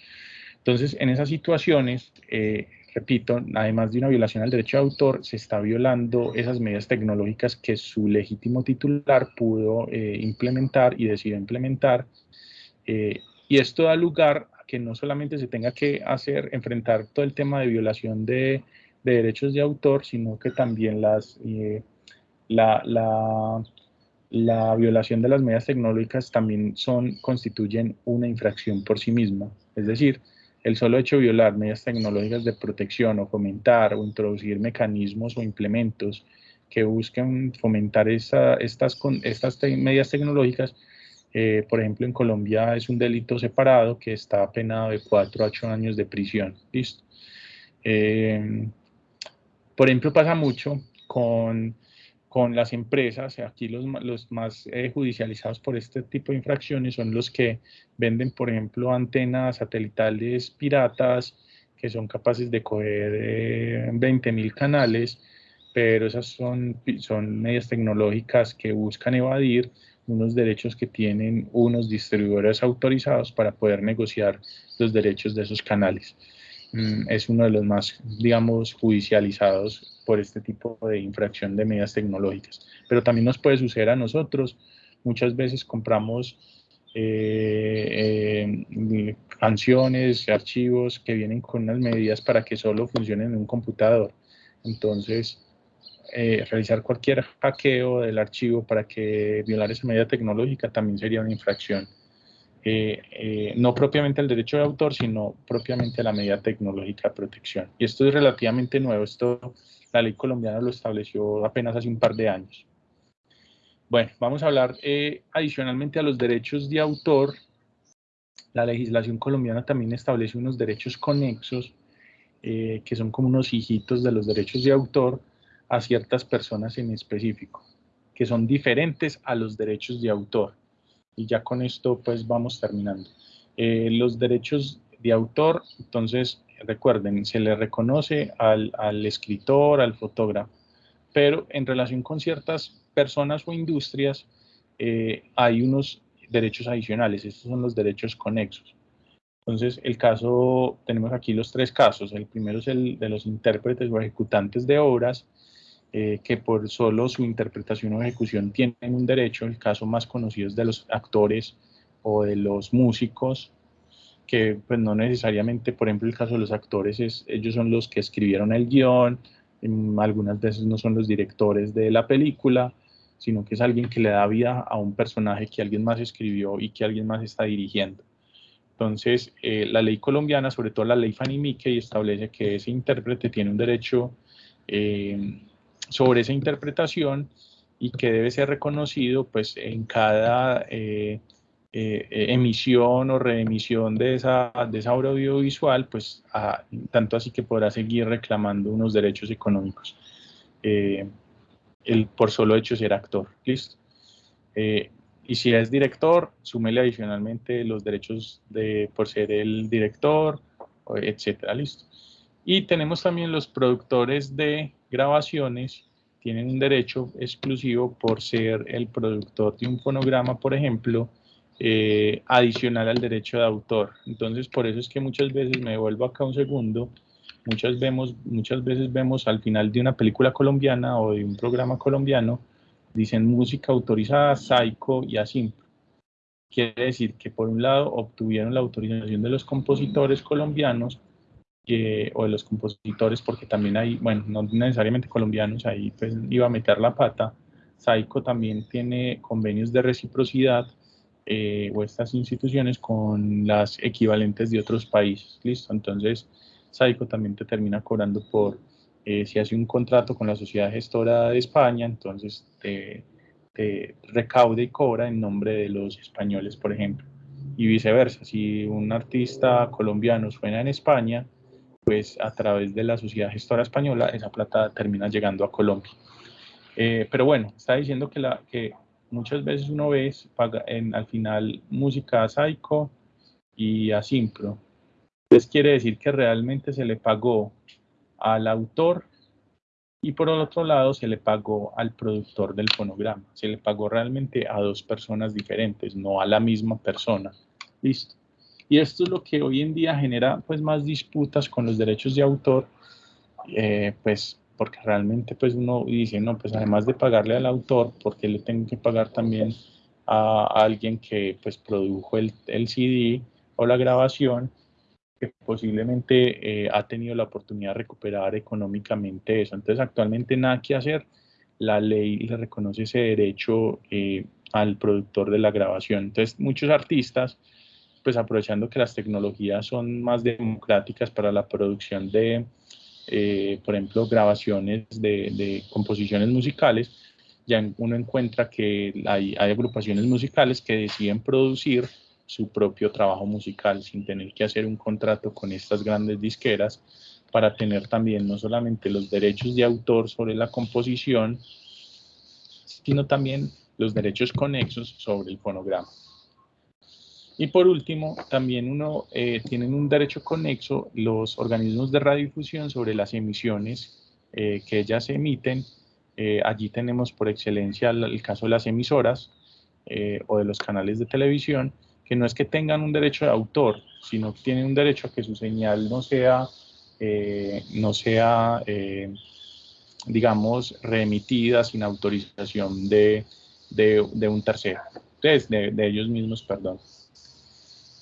Speaker 2: Entonces, en esas situaciones, eh, repito, además de una violación al derecho de autor, se está violando esas medidas tecnológicas que su legítimo titular pudo eh, implementar y decidió implementar. Eh, y esto da lugar a que no solamente se tenga que hacer, enfrentar todo el tema de violación de, derechos de autor, sino que también las, la, la, la violación de las medidas tecnológicas también son, constituyen una infracción por sí misma. Es decir, el solo hecho de violar medidas tecnológicas de protección o fomentar o introducir mecanismos o implementos que busquen fomentar estas, estas medidas tecnológicas, eh, por ejemplo, en Colombia es un delito separado que está penado de 4 a 8 años de prisión. ¿Listo? Eh, por ejemplo, pasa mucho con con las empresas, aquí los, más eh, judicializados por este tipo de infracciones son los que venden, por ejemplo, antenas satelitales piratas que son capaces de coger eh, 20.000 canales, pero esas son medidas tecnológicas que buscan evadir unos derechos que tienen unos distribuidores autorizados para poder negociar los derechos de esos canales. Mm, es uno de los más, digamos, judicializados por este tipo de infracción de medidas tecnológicas. Pero también nos puede suceder a nosotros. Muchas veces compramos eh, eh, canciones, archivos que vienen con unas medidas para que solo funcionen en un computador. Entonces, eh, realizar cualquier hackeo del archivo para que violar esa medida tecnológica también sería una infracción. Eh, eh, no propiamente el derecho de autor, sino propiamente la medida tecnológica de protección. Y esto es relativamente nuevo, esto la ley colombiana lo estableció apenas hace un par de años. Bueno, vamos a hablar eh, adicionalmente a los derechos de autor. La legislación colombiana también establece unos derechos conexos, que son como unos hijitos de los derechos de autor a ciertas personas en específico, que son diferentes a los derechos de autor y ya con esto pues vamos terminando. Eh, los derechos de autor, entonces recuerden, se le reconoce al, al, escritor, al fotógrafo, pero en relación con ciertas personas o industrias eh, hay unos derechos adicionales, estos son los derechos conexos. Entonces, el caso, tenemos aquí los tres casos. El primero es el de los intérpretes o ejecutantes de obras, eh, que por solo su interpretación o ejecución tienen un derecho. El caso más conocido es de los actores o de los músicos, que pues no necesariamente, por ejemplo, el caso de los actores, es, ellos son los que escribieron el guion, algunas veces no son los directores de la película, sino que es alguien que le da vida a un personaje que alguien más escribió y que alguien más está dirigiendo. Entonces, eh, la ley colombiana, sobre todo la ley Fanny Mickey, establece que ese intérprete tiene un derecho eh, sobre esa interpretación y que debe ser reconocido pues en cada eh, eh, emisión o reemisión de esa, de esa obra audiovisual, pues tanto así que podrá seguir reclamando unos derechos económicos eh, el, por solo hecho ser actor. ¿Listo? y si es director, súmele adicionalmente los derechos de, por ser el director, etcétera, listo. Y tenemos también los productores de grabaciones tienen un derecho exclusivo por ser el productor de un fonograma, por ejemplo, eh, adicional al derecho de autor. Entonces, por eso es que muchas veces, me vuelvo acá un segundo, muchas, vemos, muchas veces vemos al final de una película colombiana o de un programa colombiano, dicen música autorizada, Psycho y así. Quiere decir que por un lado obtuvieron la autorización de los compositores colombianos o de los compositores, porque también hay, bueno, no necesariamente colombianos, ahí pues iba a meter la pata. Saico también tiene convenios de reciprocidad eh, o estas instituciones con las equivalentes de otros países, ¿listo? Entonces, Saico también te termina cobrando por, eh, si hace un contrato con la sociedad gestora de España, entonces te, te recaude y cobra en nombre de los españoles, por ejemplo. Y viceversa, si un artista colombiano suena en España, pues a través de la sociedad gestora española esa plata termina llegando a Colombia. Eh, pero bueno, está diciendo que, la, que muchas veces uno ve en, al final música psycho y a Simpro. Entonces quiere decir que realmente se le pagó al autor y por otro lado se le pagó al productor del fonograma. Se le pagó realmente a dos personas diferentes, no a la misma persona. Listo. Y esto es lo que hoy en día genera pues más disputas con los derechos de autor, eh, pues porque realmente pues uno dice, no, pues además de pagarle al autor, porque le tengo que pagar también a, alguien que pues produjo el, el CD o la grabación que posiblemente eh, ha tenido la oportunidad de recuperar económicamente eso. Entonces, actualmente nada que hacer. La ley le reconoce ese derecho eh, al productor de la grabación. Entonces, muchos artistas, pues aprovechando que las tecnologías son más democráticas para la producción de, eh, por ejemplo, grabaciones de, composiciones musicales, ya uno encuentra que hay agrupaciones musicales que deciden producir su propio trabajo musical sin tener que hacer un contrato con estas grandes disqueras para tener también no solamente los derechos de autor sobre la composición, sino también los derechos conexos sobre el fonograma. Y por último, también uno eh, tienen un derecho conexo los organismos de radiodifusión sobre las emisiones eh, que ellas emiten. Eh, allí tenemos por excelencia el, el, caso de las emisoras o de los canales de televisión, que no es que tengan un derecho de autor, sino que tienen un derecho a que su señal no sea, eh, no sea eh, digamos, reemitida sin autorización de, de, de un tercero, Entonces, de, de, ellos mismos, perdón.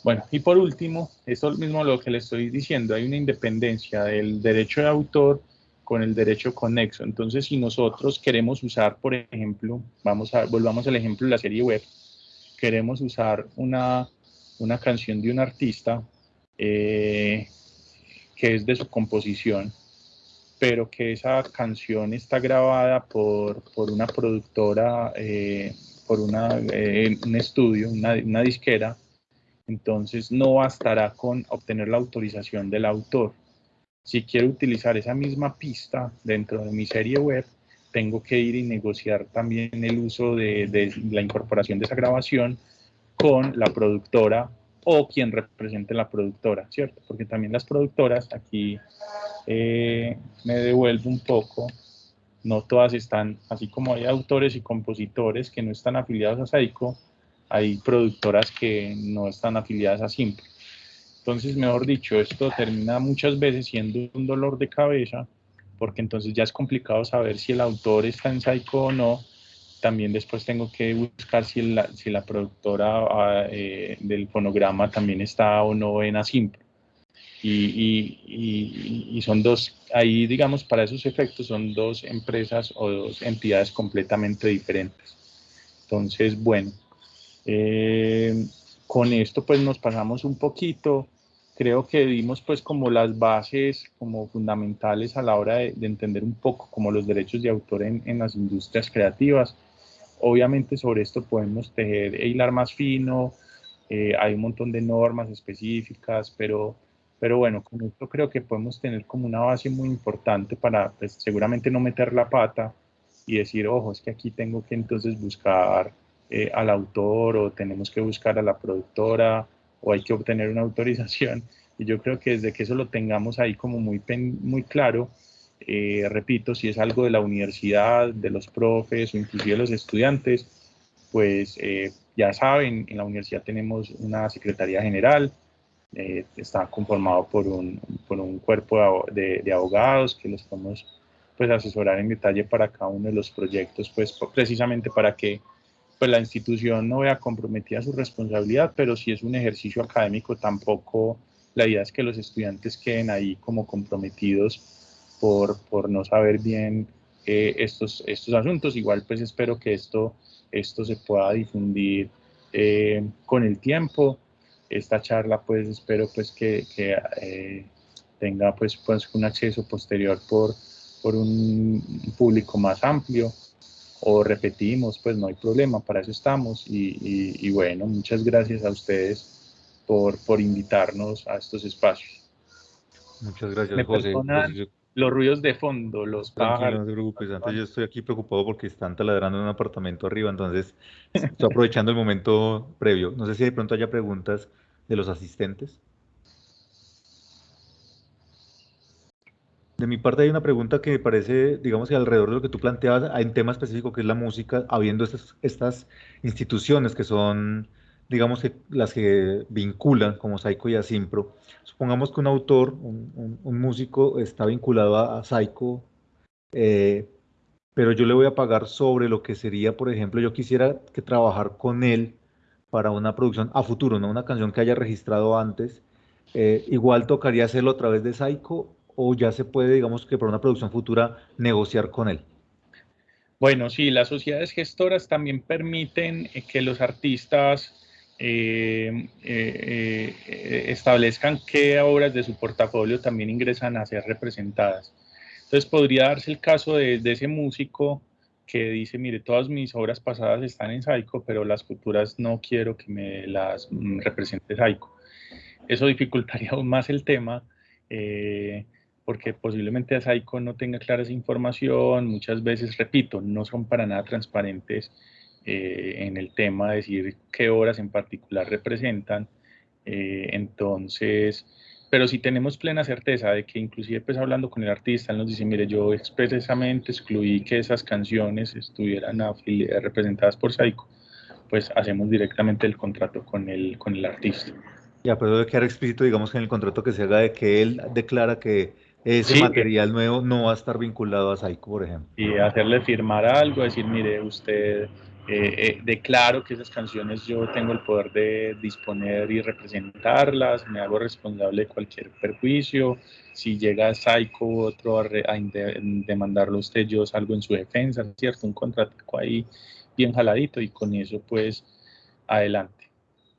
Speaker 2: Bueno, y por último, esto es mismo lo que le estoy diciendo, hay una independencia del derecho de autor con el derecho conexo. Entonces, si nosotros queremos usar, por ejemplo, vamos a, volvamos al ejemplo de la serie web, queremos usar una, una canción de un artista eh, que es de su composición, pero que esa canción está grabada por, por una productora, eh, por una, eh, un estudio, una, una disquera, entonces no bastará con obtener la autorización del autor. Si quiero utilizar esa misma pista dentro de mi serie web, tengo que ir y negociar también el uso de, la incorporación de esa grabación con la productora o quien represente la productora, ¿cierto? Porque también las productoras, aquí eh, me devuelvo un poco, no todas están, así como hay autores y compositores que no están afiliados a SAICO, hay productoras que no están afiliadas a Simple. Entonces, mejor dicho, esto termina muchas veces siendo un dolor de cabeza porque entonces ya es complicado saber si el autor está en Psycho o no. También después tengo que buscar si la, si la productora ah, eh, del fonograma también está o no en Asimp. Y, y, y, son dos, ahí digamos para esos efectos son dos empresas o dos entidades completamente diferentes. Entonces, bueno, eh, con esto pues nos pasamos un poquito creo que dimos pues como las bases como fundamentales a la hora de, de entender un poco como los derechos de autor en, en, las industrias creativas. Obviamente sobre esto podemos tejer e hilar más fino, eh, hay un montón de normas específicas, pero, pero bueno, con esto creo que podemos tener como una base muy importante para pues, seguramente no meter la pata y decir, ojo, es que aquí tengo que entonces buscar eh, al autor o tenemos que buscar a la productora o hay que obtener una [LAUGHS] autorización. Y yo creo que desde que eso lo tengamos ahí como muy, muy claro, eh, repito, si es algo de la universidad, de los profes o inclusive de los estudiantes, pues eh, ya saben, en la universidad tenemos una secretaría general, está conformado por un, por un cuerpo de, de, abogados que los podemos pues, asesorar en detalle para cada uno de los proyectos, pues precisamente para que pues la institución no vea comprometida su responsabilidad, pero si es un ejercicio académico tampoco la idea es que los estudiantes queden ahí como comprometidos por, por no saber bien eh, estos, estos asuntos. Igual pues espero que esto, esto se pueda difundir eh, con el tiempo. Esta charla pues espero pues que, eh, tenga pues, pues un acceso posterior por, por un público más amplio o repetimos, pues no hay problema, para eso estamos. Y, y, y bueno, muchas gracias a ustedes por, por, invitarnos a estos espacios.
Speaker 1: Muchas gracias,
Speaker 2: Me
Speaker 1: José.
Speaker 2: Los ruidos de fondo, los pájaros.
Speaker 1: No te preocupes, antes yo estoy aquí preocupado porque están taladrando en un apartamento arriba, entonces estoy aprovechando el momento previo. No sé si de pronto haya preguntas de los asistentes. De mi parte hay una pregunta que me parece, digamos que alrededor de lo que tú planteabas, hay un tema específico que es la música, habiendo estas, instituciones que son, digamos que las que vinculan como Saiko y a Simpro. Supongamos que un autor, un, músico está vinculado a, Saiko, eh, pero yo le voy a pagar sobre lo que sería, por ejemplo, yo quisiera que trabajar con él para una producción a futuro, no una canción que haya registrado antes, eh, igual tocaría hacerlo a través de Saiko o ya se puede, digamos que para una producción futura, negociar con él?
Speaker 2: Bueno, sí, las sociedades gestoras también permiten eh, que los artistas eh, eh, establezcan qué obras de su portafolio también ingresan a ser representadas. Entonces podría darse el caso de, de, ese músico que dice, mire, todas mis obras pasadas están en Saico, pero las futuras no quiero que me las mm, represente Saico. Eso dificultaría [LAUGHS] aún más el tema porque posiblemente Asaico no tenga clara esa información, muchas veces, repito, no son para nada transparentes eh, en el tema de decir qué horas en particular representan. Eh, entonces, pero si tenemos plena certeza de que inclusive pues hablando con el artista, él nos dice, mire, yo expresamente excluí que esas canciones estuvieran representadas por Saico, pues hacemos directamente el contrato con el, con el artista.
Speaker 1: Ya, pero debe quedar explícito, digamos, en el contrato que se haga de que él declara que ese material nuevo no va a estar vinculado a Saiko, por ejemplo.
Speaker 2: Y hacerle firmar algo, decir, mire, usted eh, eh, declaro que esas canciones yo tengo el poder de disponer y representarlas, me hago responsable de cualquier perjuicio, si llega Saiko otro a, a demandarlo a usted, yo salgo en su defensa, ¿cierto? Un contrato ahí bien jaladito y con eso pues adelante.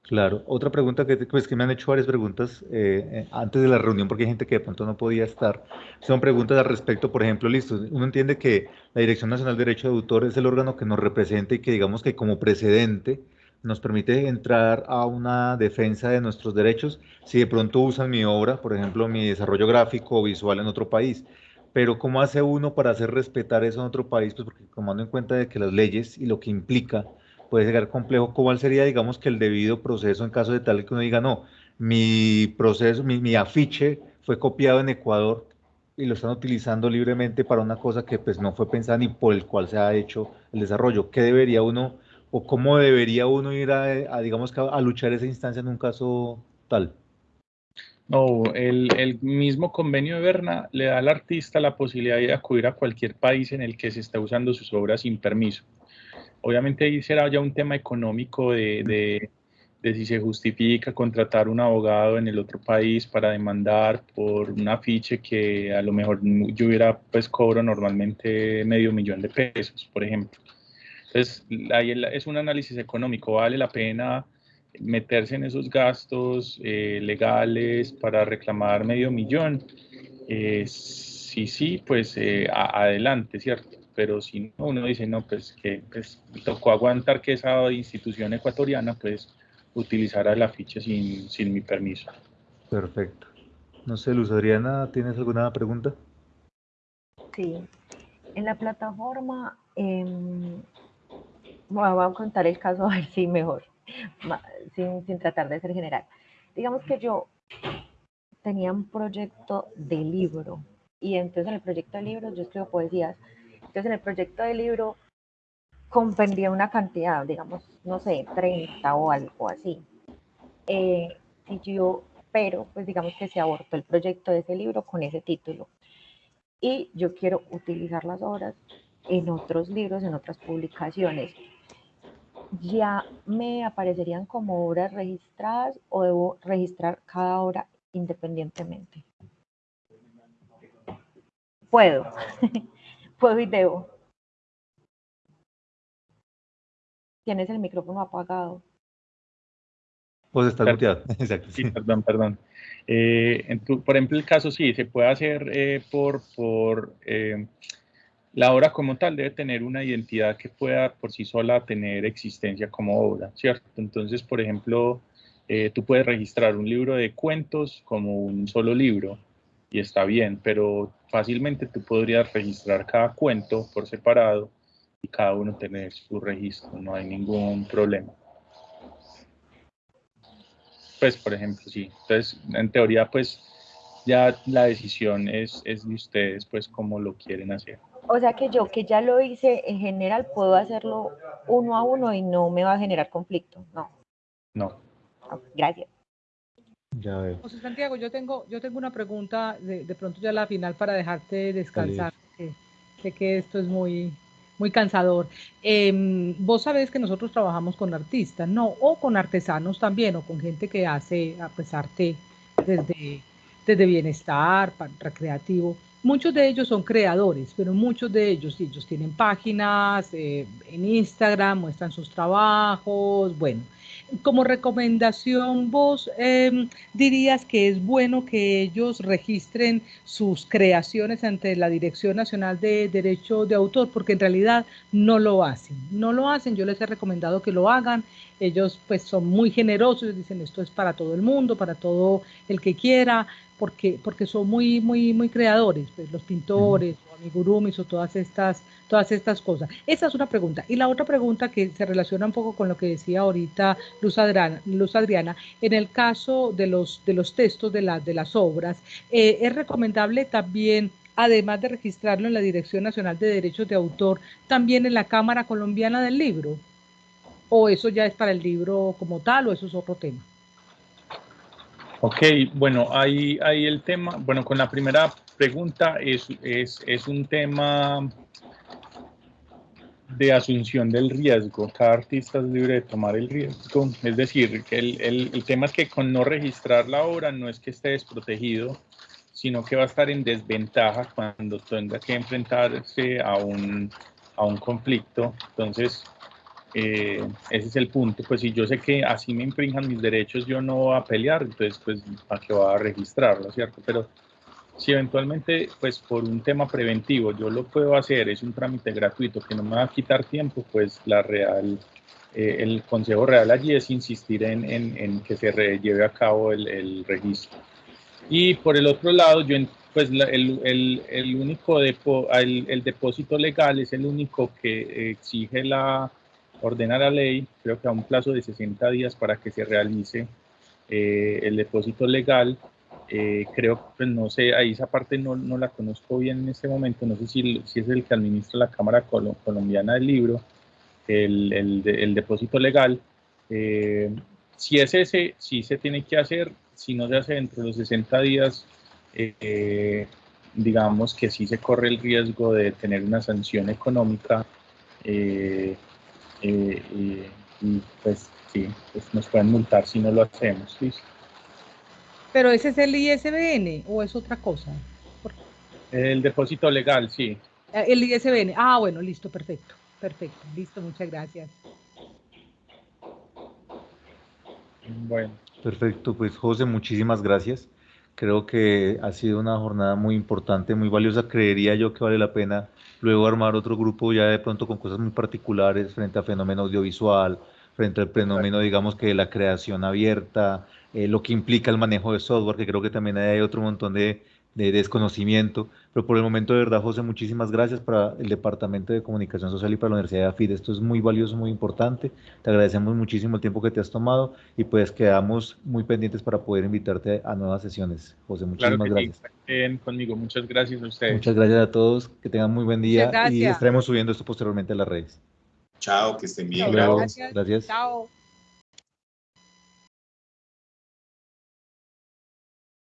Speaker 1: Claro, otra pregunta que, pues, que me han hecho varias preguntas eh, eh, antes de la reunión, porque hay gente que de pronto no podía estar. Son preguntas al respecto, por ejemplo, listo, uno entiende que la Dirección Nacional de Derecho de Autor es el órgano que nos representa y que digamos que como precedente nos permite entrar a una defensa de nuestros derechos si de pronto usan mi obra, por ejemplo, mi desarrollo gráfico o visual en otro país. Pero ¿cómo hace uno para hacer respetar eso en otro país? Pues porque tomando en cuenta de que las leyes y lo que implica puede llegar complejo. ¿Cuál sería, digamos, que el debido proceso en caso de tal que uno diga, no, mi proceso, mi, afiche fue copiado en Ecuador y lo están utilizando libremente para una cosa que pues no fue pensada ni por el cual se ha hecho el desarrollo? ¿Qué debería uno o cómo debería uno ir a, digamos, a luchar esa instancia en un caso tal?
Speaker 2: No, el, el, mismo convenio de Berna le da al artista la posibilidad de acudir a cualquier país en el que se esté usando sus obras sin permiso. Obviamente ahí será ya un tema económico de, si se justifica contratar un abogado en el otro país para demandar por un afiche que a lo mejor yo hubiera, pues cobro normalmente medio millón de pesos, por ejemplo. Entonces, ahí es un análisis económico, vale la pena meterse en esos gastos eh, legales para reclamar medio millón. Eh, sí, sí, pues eh, adelante, ¿cierto? Pero si no, uno dice, no, pues que pues, tocó aguantar que esa institución ecuatoriana pues utilizara la ficha sin, sin mi permiso.
Speaker 1: Perfecto. No sé, Luz Adriana, ¿tienes alguna pregunta?
Speaker 4: Sí. En la plataforma, eh, voy a contar el caso [LAUGHS] a ver si mejor, sin, sin tratar de ser general. Digamos que yo tenía un proyecto de libro y entonces en el proyecto de libro yo escribo poesías entonces, en el proyecto de libro comprendía una cantidad, digamos, no sé, 30 o algo así. Eh, yo, pero pues digamos que se abortó el proyecto de ese libro con ese título. Y yo quiero utilizar las obras en otros libros, en otras publicaciones. ¿Ya me aparecerían como obras registradas o debo registrar cada obra independientemente? Puedo. [LAUGHS] Puedo y debo. Tienes el micrófono apagado.
Speaker 1: Pues está muteado. [LAUGHS]
Speaker 2: Exacto. Sí, perdón, perdón. Eh, por ejemplo, el caso sí, se puede hacer eh, por, por eh, la obra como tal, debe tener una identidad que pueda por sí sola tener existencia como obra, ¿cierto? Entonces, por ejemplo, tú puedes registrar un libro de cuentos como un solo libro y está bien, pero fácilmente tú podrías registrar cada cuento por separado y cada uno tener su registro, no hay ningún problema. pues, por ejemplo, sí. Entonces, en teoría, pues, ya la decisión es, es de ustedes, pues, cómo lo quieren hacer.
Speaker 4: O sea que yo que ya lo hice en general, puedo hacerlo uno a uno y no me va a generar conflicto, ¿no?
Speaker 2: No.
Speaker 4: Gracias.
Speaker 1: Ya veo.
Speaker 5: José Santiago, yo tengo, yo tengo una pregunta de, de pronto ya la final para dejarte descansar. Que, sé que esto es muy, muy cansador. Em, vos sabés que nosotros trabajamos con artistas, ¿no? O con artesanos también, o con gente que hace pues, arte desde, desde bienestar, recreativo. Muchos de ellos son creadores, pero muchos de ellos, ellos tienen páginas eh, en Instagram, muestran sus trabajos, bueno como recomendación, vos em, dirías que es bueno que ellos registren sus creaciones ante la Dirección Nacional de Derecho de Autor, porque en realidad no lo hacen. No lo hacen, yo les he recomendado que lo hagan. Ellos pues son muy generosos, dicen esto es para todo el mundo, para todo el que quiera, porque, porque son muy, muy, muy creadores, pues, los pintores, o amigurumis o todas estas, todas estas cosas. Esa es una pregunta. Y la otra pregunta que se relaciona un poco con lo que decía ahorita Luz Adriana, Luz Adriana en el caso de los, de los textos de, la, de las obras, eh, es recomendable también además de registrarlo en la Dirección Nacional de Derechos de Autor, también en la Cámara Colombiana del Libro? ¿O eso ya es para el libro como tal o eso es otro tema?
Speaker 2: Ok, bueno, ahí, ahí el tema, bueno, con la primera pregunta es, es, es un tema de asunción del riesgo. Cada artista es libre de tomar el riesgo. Es decir, el, el, el, tema es que con no registrar la obra no es que esté desprotegido, sino que va a estar en desventaja cuando tenga que enfrentarse a un, a un conflicto. Entonces, eh, ese es el punto. Pues si yo sé que así me infrinjan mis derechos, yo no voy a pelear, entonces pues para qué voy a registrarlo, ¿cierto? Pero si eventualmente, pues por un tema preventivo, yo lo puedo hacer, es un trámite gratuito que no me va a quitar tiempo, pues la real, eh, el consejo real allí es insistir en, en, en que se lleve a cabo el, el, registro. Y por el otro lado, yo pues la, el, el, el, único depo, el depósito legal es el único que exige la ordena la ley, creo que a un plazo de 60 días para que se realice eh, el depósito legal. Eh, creo, pues no sé, ahí esa parte no, no, la conozco bien en este momento, no sé si, si es el que administra la Cámara Colombiana del Libro, el, el, el depósito legal. Eh, si es ese, sí se tiene que hacer, si no se hace dentro de los 60 días, eh, digamos que sí se corre el riesgo de tener una sanción económica eh, eh, y, pues sí, pues nos pueden multar si no lo hacemos. ¿listo?
Speaker 5: Pero ese es el ISBN o es otra cosa?
Speaker 2: El depósito legal, sí.
Speaker 5: Eh, el ISBN. Ah, bueno, listo, perfecto. Perfecto, listo, muchas gracias.
Speaker 2: Bueno.
Speaker 1: Perfecto, pues José, muchísimas gracias. Creo que ha sido una jornada muy importante, muy valiosa. Creería yo que vale la pena luego armar otro grupo ya de pronto con cosas muy particulares frente al fenómeno audiovisual, frente al fenómeno, digamos, que de la creación abierta, eh, lo que implica el manejo de software, que creo que también hay otro montón de, de, desconocimiento. Pero por el momento, de verdad, José, muchísimas gracias para el Departamento de Comunicación Social y para la Universidad de AFID. Esto es muy valioso, muy importante. Te agradecemos muchísimo el tiempo que te has tomado y pues quedamos muy pendientes para poder invitarte a nuevas sesiones. José, muchísimas
Speaker 2: claro
Speaker 1: gracias.
Speaker 2: Sí, conmigo. Muchas gracias a ustedes.
Speaker 1: Muchas gracias a todos. Que tengan muy buen día y estaremos subiendo esto posteriormente a las redes.
Speaker 3: Chao, que estén bien.
Speaker 1: Gracias. gracias.
Speaker 5: Chao.